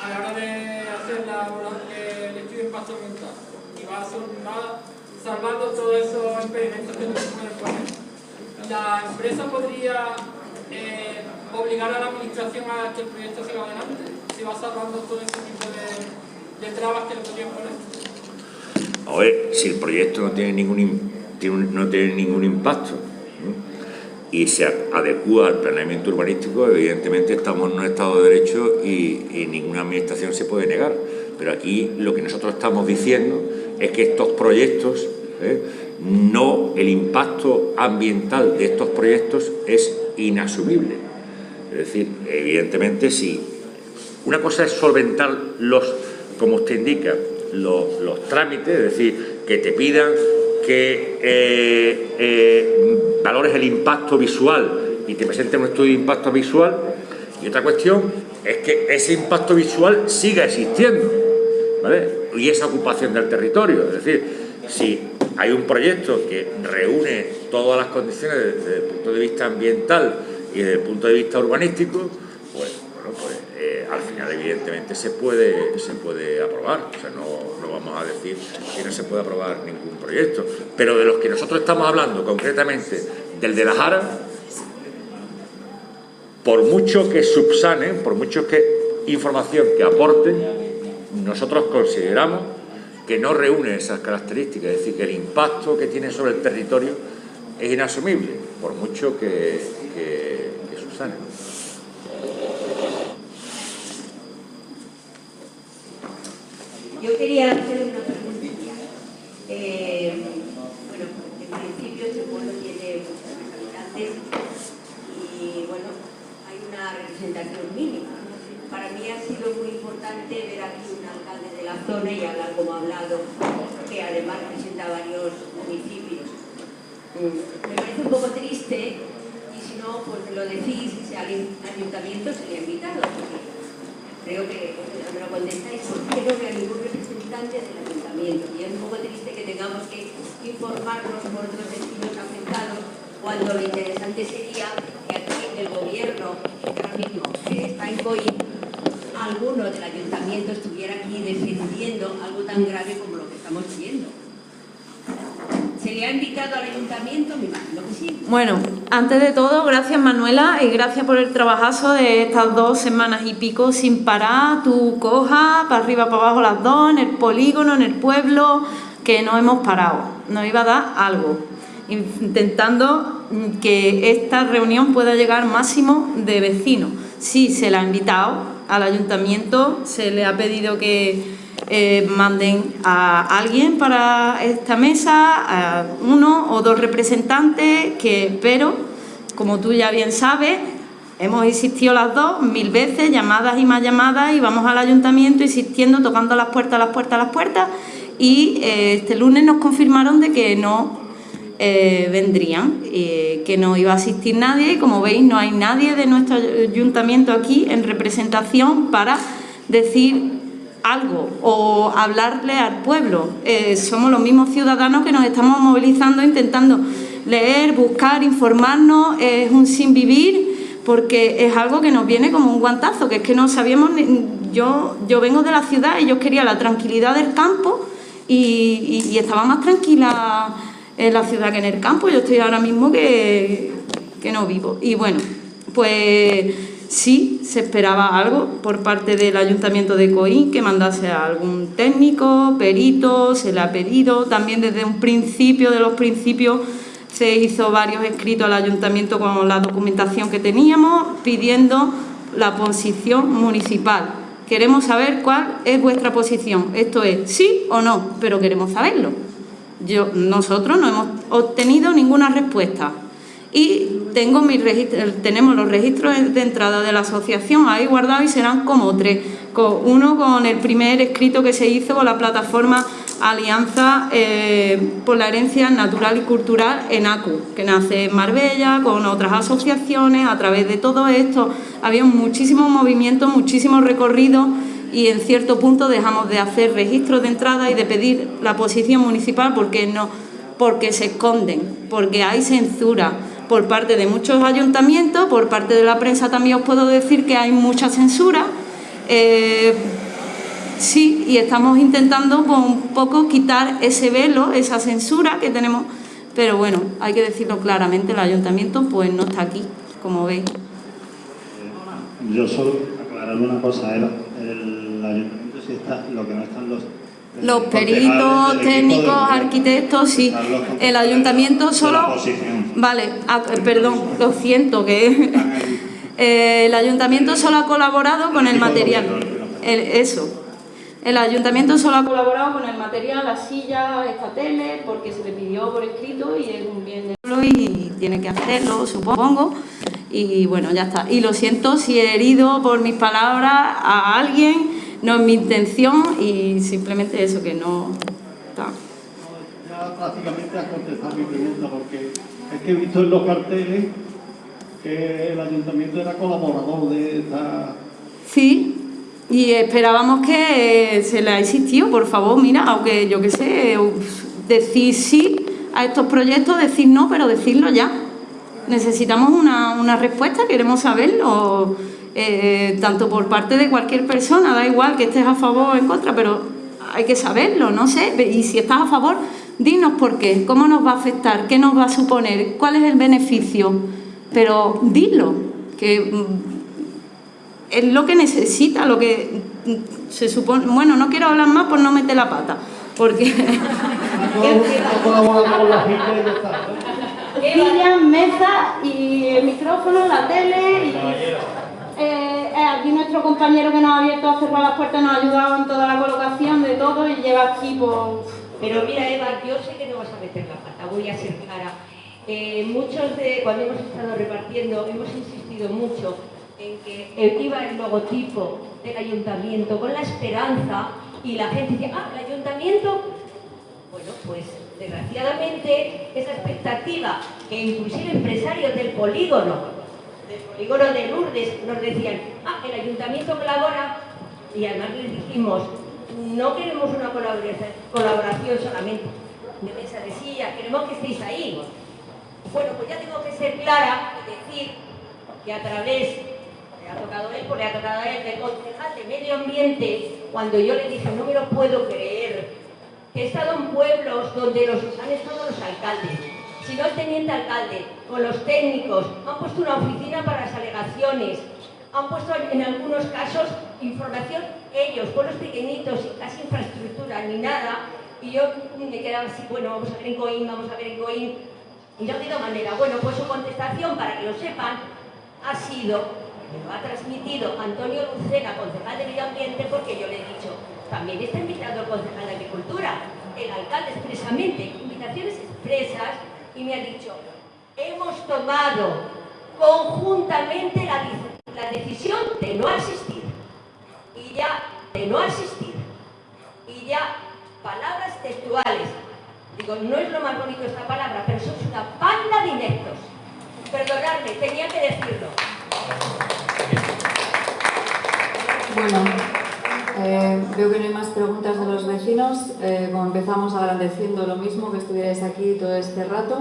a la hora de hacer la, el estudio de impacto ambiental y va, salvando todos esos impedimentos que se pueden poner. La empresa podría eh, obligar a la Administración a que el proyecto siga adelante si va salvando todo ese tipo de de trabas que le podrían poner? A ver, si el proyecto no tiene ningún, no tiene ningún impacto y se adecua al planeamiento urbanístico, evidentemente estamos en un Estado de Derecho y, ninguna administración se puede negar. Pero aquí lo que nosotros estamos diciendo es que estos proyectos, ¿eh? no el impacto ambiental de estos proyectos es inasumible. Es decir, evidentemente, si una cosa es solventar los, como usted indica, los, trámites, es decir, que te pidan que eh, eh, valores el impacto visual y te presenten un estudio de impacto visual, y otra cuestión es que ese impacto visual siga existiendo, ¿vale? Y esa ocupación del territorio, es decir, si hay un proyecto que reúne todas las condiciones desde el punto de vista ambiental y desde el punto de vista urbanístico, pues, bueno, pues eh, al final evidentemente se puede, se puede aprobar, o sea, no, no vamos a decir que no se puede aprobar ningún proyecto, pero de los que nosotros estamos hablando concretamente, del de la Jara, por mucho que subsanen, por mucho que información que aporten, nosotros consideramos que no reúne esas características, es decir, que el impacto que tiene sobre el territorio es inasumible, por mucho que, que, que subsanen. Yo quería hacer una preguntilla. Eh, bueno, en principio este pueblo tiene muchos habitantes y bueno, hay una representación mínima. Para mí ha sido muy importante ver aquí un alcalde de la zona y hablar como ha hablado, que además representa varios municipios. Me parece un poco triste y si no, pues me lo decís, si al ayuntamiento se le ha invitado. porque creo que me lo contestáis, ¿por qué no veo ningún representante del ayuntamiento? Y es un poco triste que tengamos que informarnos por otros vecinos afectados cuando lo interesante sería que aquí el gobierno, ahora mismo, que está en COI, alguno del ayuntamiento estuviera aquí defendiendo algo tan grave como lo que estamos viendo. ¿Se le ha invitado al ayuntamiento? Me imagino que sí. Bueno, antes de todo, gracias Manuela y gracias por el trabajazo de estas dos semanas y pico sin parar, tú coja, para arriba, para abajo las dos, en el polígono, en el pueblo, que no hemos parado, nos iba a dar algo, intentando que esta reunión pueda llegar máximo de vecinos. Sí, se la ha invitado al ayuntamiento, se le ha pedido que eh, manden a alguien para esta mesa, a uno o dos representantes, que pero, como tú ya bien sabes, hemos insistido las dos mil veces, llamadas y más llamadas, y vamos al ayuntamiento insistiendo, tocando las puertas, las puertas, las puertas, y eh, este lunes nos confirmaron de que no eh, vendrían, eh, que no iba a asistir nadie, y como veis no hay nadie de nuestro ayuntamiento aquí en representación para decir algo o hablarle al pueblo. Eh, somos los mismos ciudadanos que nos estamos movilizando, intentando leer, buscar, informarnos, es un sin vivir, porque es algo que nos viene como un guantazo, que es que no sabíamos, ni- yo, yo vengo de la ciudad y yo quería la tranquilidad del campo y, y- y estaba más tranquila en la ciudad que en el campo, yo estoy ahora mismo que, que no vivo. Y bueno, pues sí se esperaba algo por parte del Ayuntamiento de Coín, que mandase a algún técnico, perito, se le ha pedido, también desde un principio de los principios se hizo varios escritos al Ayuntamiento con la documentación que teníamos, pidiendo la posición municipal. Queremos saber cuál es vuestra posición, esto es sí o no, pero queremos saberlo. Yo, nosotros no hemos obtenido ninguna respuesta. Y tengo mis tenemos los registros de entrada de la asociación ahí guardados y serán como tres. Uno con el primer escrito que se hizo con la plataforma Alianza eh, por la Herencia Natural y Cultural en ACU, que nace en Marbella, con otras asociaciones. A través de todo esto había muchísimo movimiento, muchísimo recorrido y en cierto punto dejamos de hacer registros de entrada y de pedir la posición municipal porque no porque se esconden, porque hay censura por parte de muchos ayuntamientos, por parte de la prensa también os puedo decir que hay mucha censura. Eh, sí, y estamos intentando pues, un poco quitar ese velo, esa censura que tenemos, pero bueno, hay que decirlo claramente, el ayuntamiento pues no está aquí, como veis. Yo solo aclarar una cosa, el, el ayuntamiento sí está, lo que no están los... Peritos, técnicos, arquitectos, sí. El ayuntamiento solo... Vale, ah, perdón, lo siento que... Eh, el ayuntamiento solo ha colaborado con el material. el eso. El ayuntamiento solo ha colaborado con el material, la silla, esta tele, porque se le pidió por escrito y es un bien de y tiene que hacerlo, supongo. y bueno, ya está. Y lo siento si he herido por mis palabras a alguien, no es mi intención y simplemente eso, que no está. Ya prácticamente has contestado mi pregunta porque es que he visto en los carteles que el ayuntamiento era colaborador de esta... Sí, y esperábamos que se le ha existido, por favor, mira, aunque yo qué sé, decir sí a estos proyectos, decir no, pero decirlo ya. Necesitamos una, una respuesta, queremos saberlo, eh, tanto por parte de cualquier persona, da igual que estés a favor o en contra, pero hay que saberlo, no sé, y si estás a favor, dinos por qué, cómo nos va a afectar, qué nos va a suponer, cuál es el beneficio, pero dilo, que mm, es lo que necesita, lo que se supone... Bueno, no quiero hablar más por no meter la pata, porque... Sillas, mesa y el micrófono, la tele y... Eh, eh, aquí nuestro compañero que nos ha abierto a cerrar las puertas nos ha ayudado en toda la colocación de todo y lleva aquí pues... Pero mira Eva, yo sé que no vas a meter la pata, voy a ser clara. Eh, muchos de, cuando hemos estado repartiendo, hemos insistido mucho en que iba el logotipo del ayuntamiento con la esperanza y la gente decía, ah, el ayuntamiento... Bueno, pues desgraciadamente esa expectativa que inclusive empresarios del polígono, del polígono de Lourdes, nos decían, ah, el ayuntamiento colabora y además les dijimos, no queremos una colaboración solamente de mesa de silla, queremos que estéis ahí. Bueno, pues ya tengo que ser clara y decir que a través le ha tocado él, pues le ha tocado él, el concejal de medio ambiente, cuando yo le dije, no me lo puedo creer, que he estado en pueblos donde los han estado los alcaldes, sino el teniente alcalde, con los técnicos, han puesto una oficina para las alegaciones, han puesto en algunos casos información ellos, pueblos pequeñitos, sin casi infraestructura ni nada, y yo me quedaba así, bueno, vamos a ver en Coín, vamos a ver en Coín, y no ha habido manera. Bueno, pues su contestación, para que lo sepan, ha sido lo ha transmitido Antonio Lucena, concejal de Medio Ambiente, porque yo le he dicho, también está invitado el concejal de Agricultura, el alcalde expresamente, invitaciones expresas, y me ha dicho, hemos tomado conjuntamente la, decisión de no asistir, y ya, de no asistir, y ya, palabras textuales, digo, no es lo más bonito esta palabra, pero eso es una panda de ineptos. Perdonadme, tenía que decirlo. Bueno, eh, veo que no hay más preguntas de los vecinos. Eh, como empezamos agradeciendo lo mismo, que estuvierais aquí todo este rato.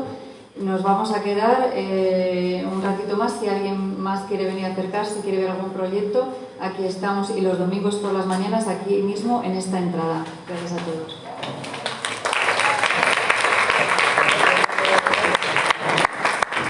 Nos vamos a quedar eh, un ratito más. Si alguien más quiere venir a acercarse, quiere ver algún proyecto, aquí estamos. Y los domingos por las mañanas, aquí mismo, en esta entrada. Gracias a todos.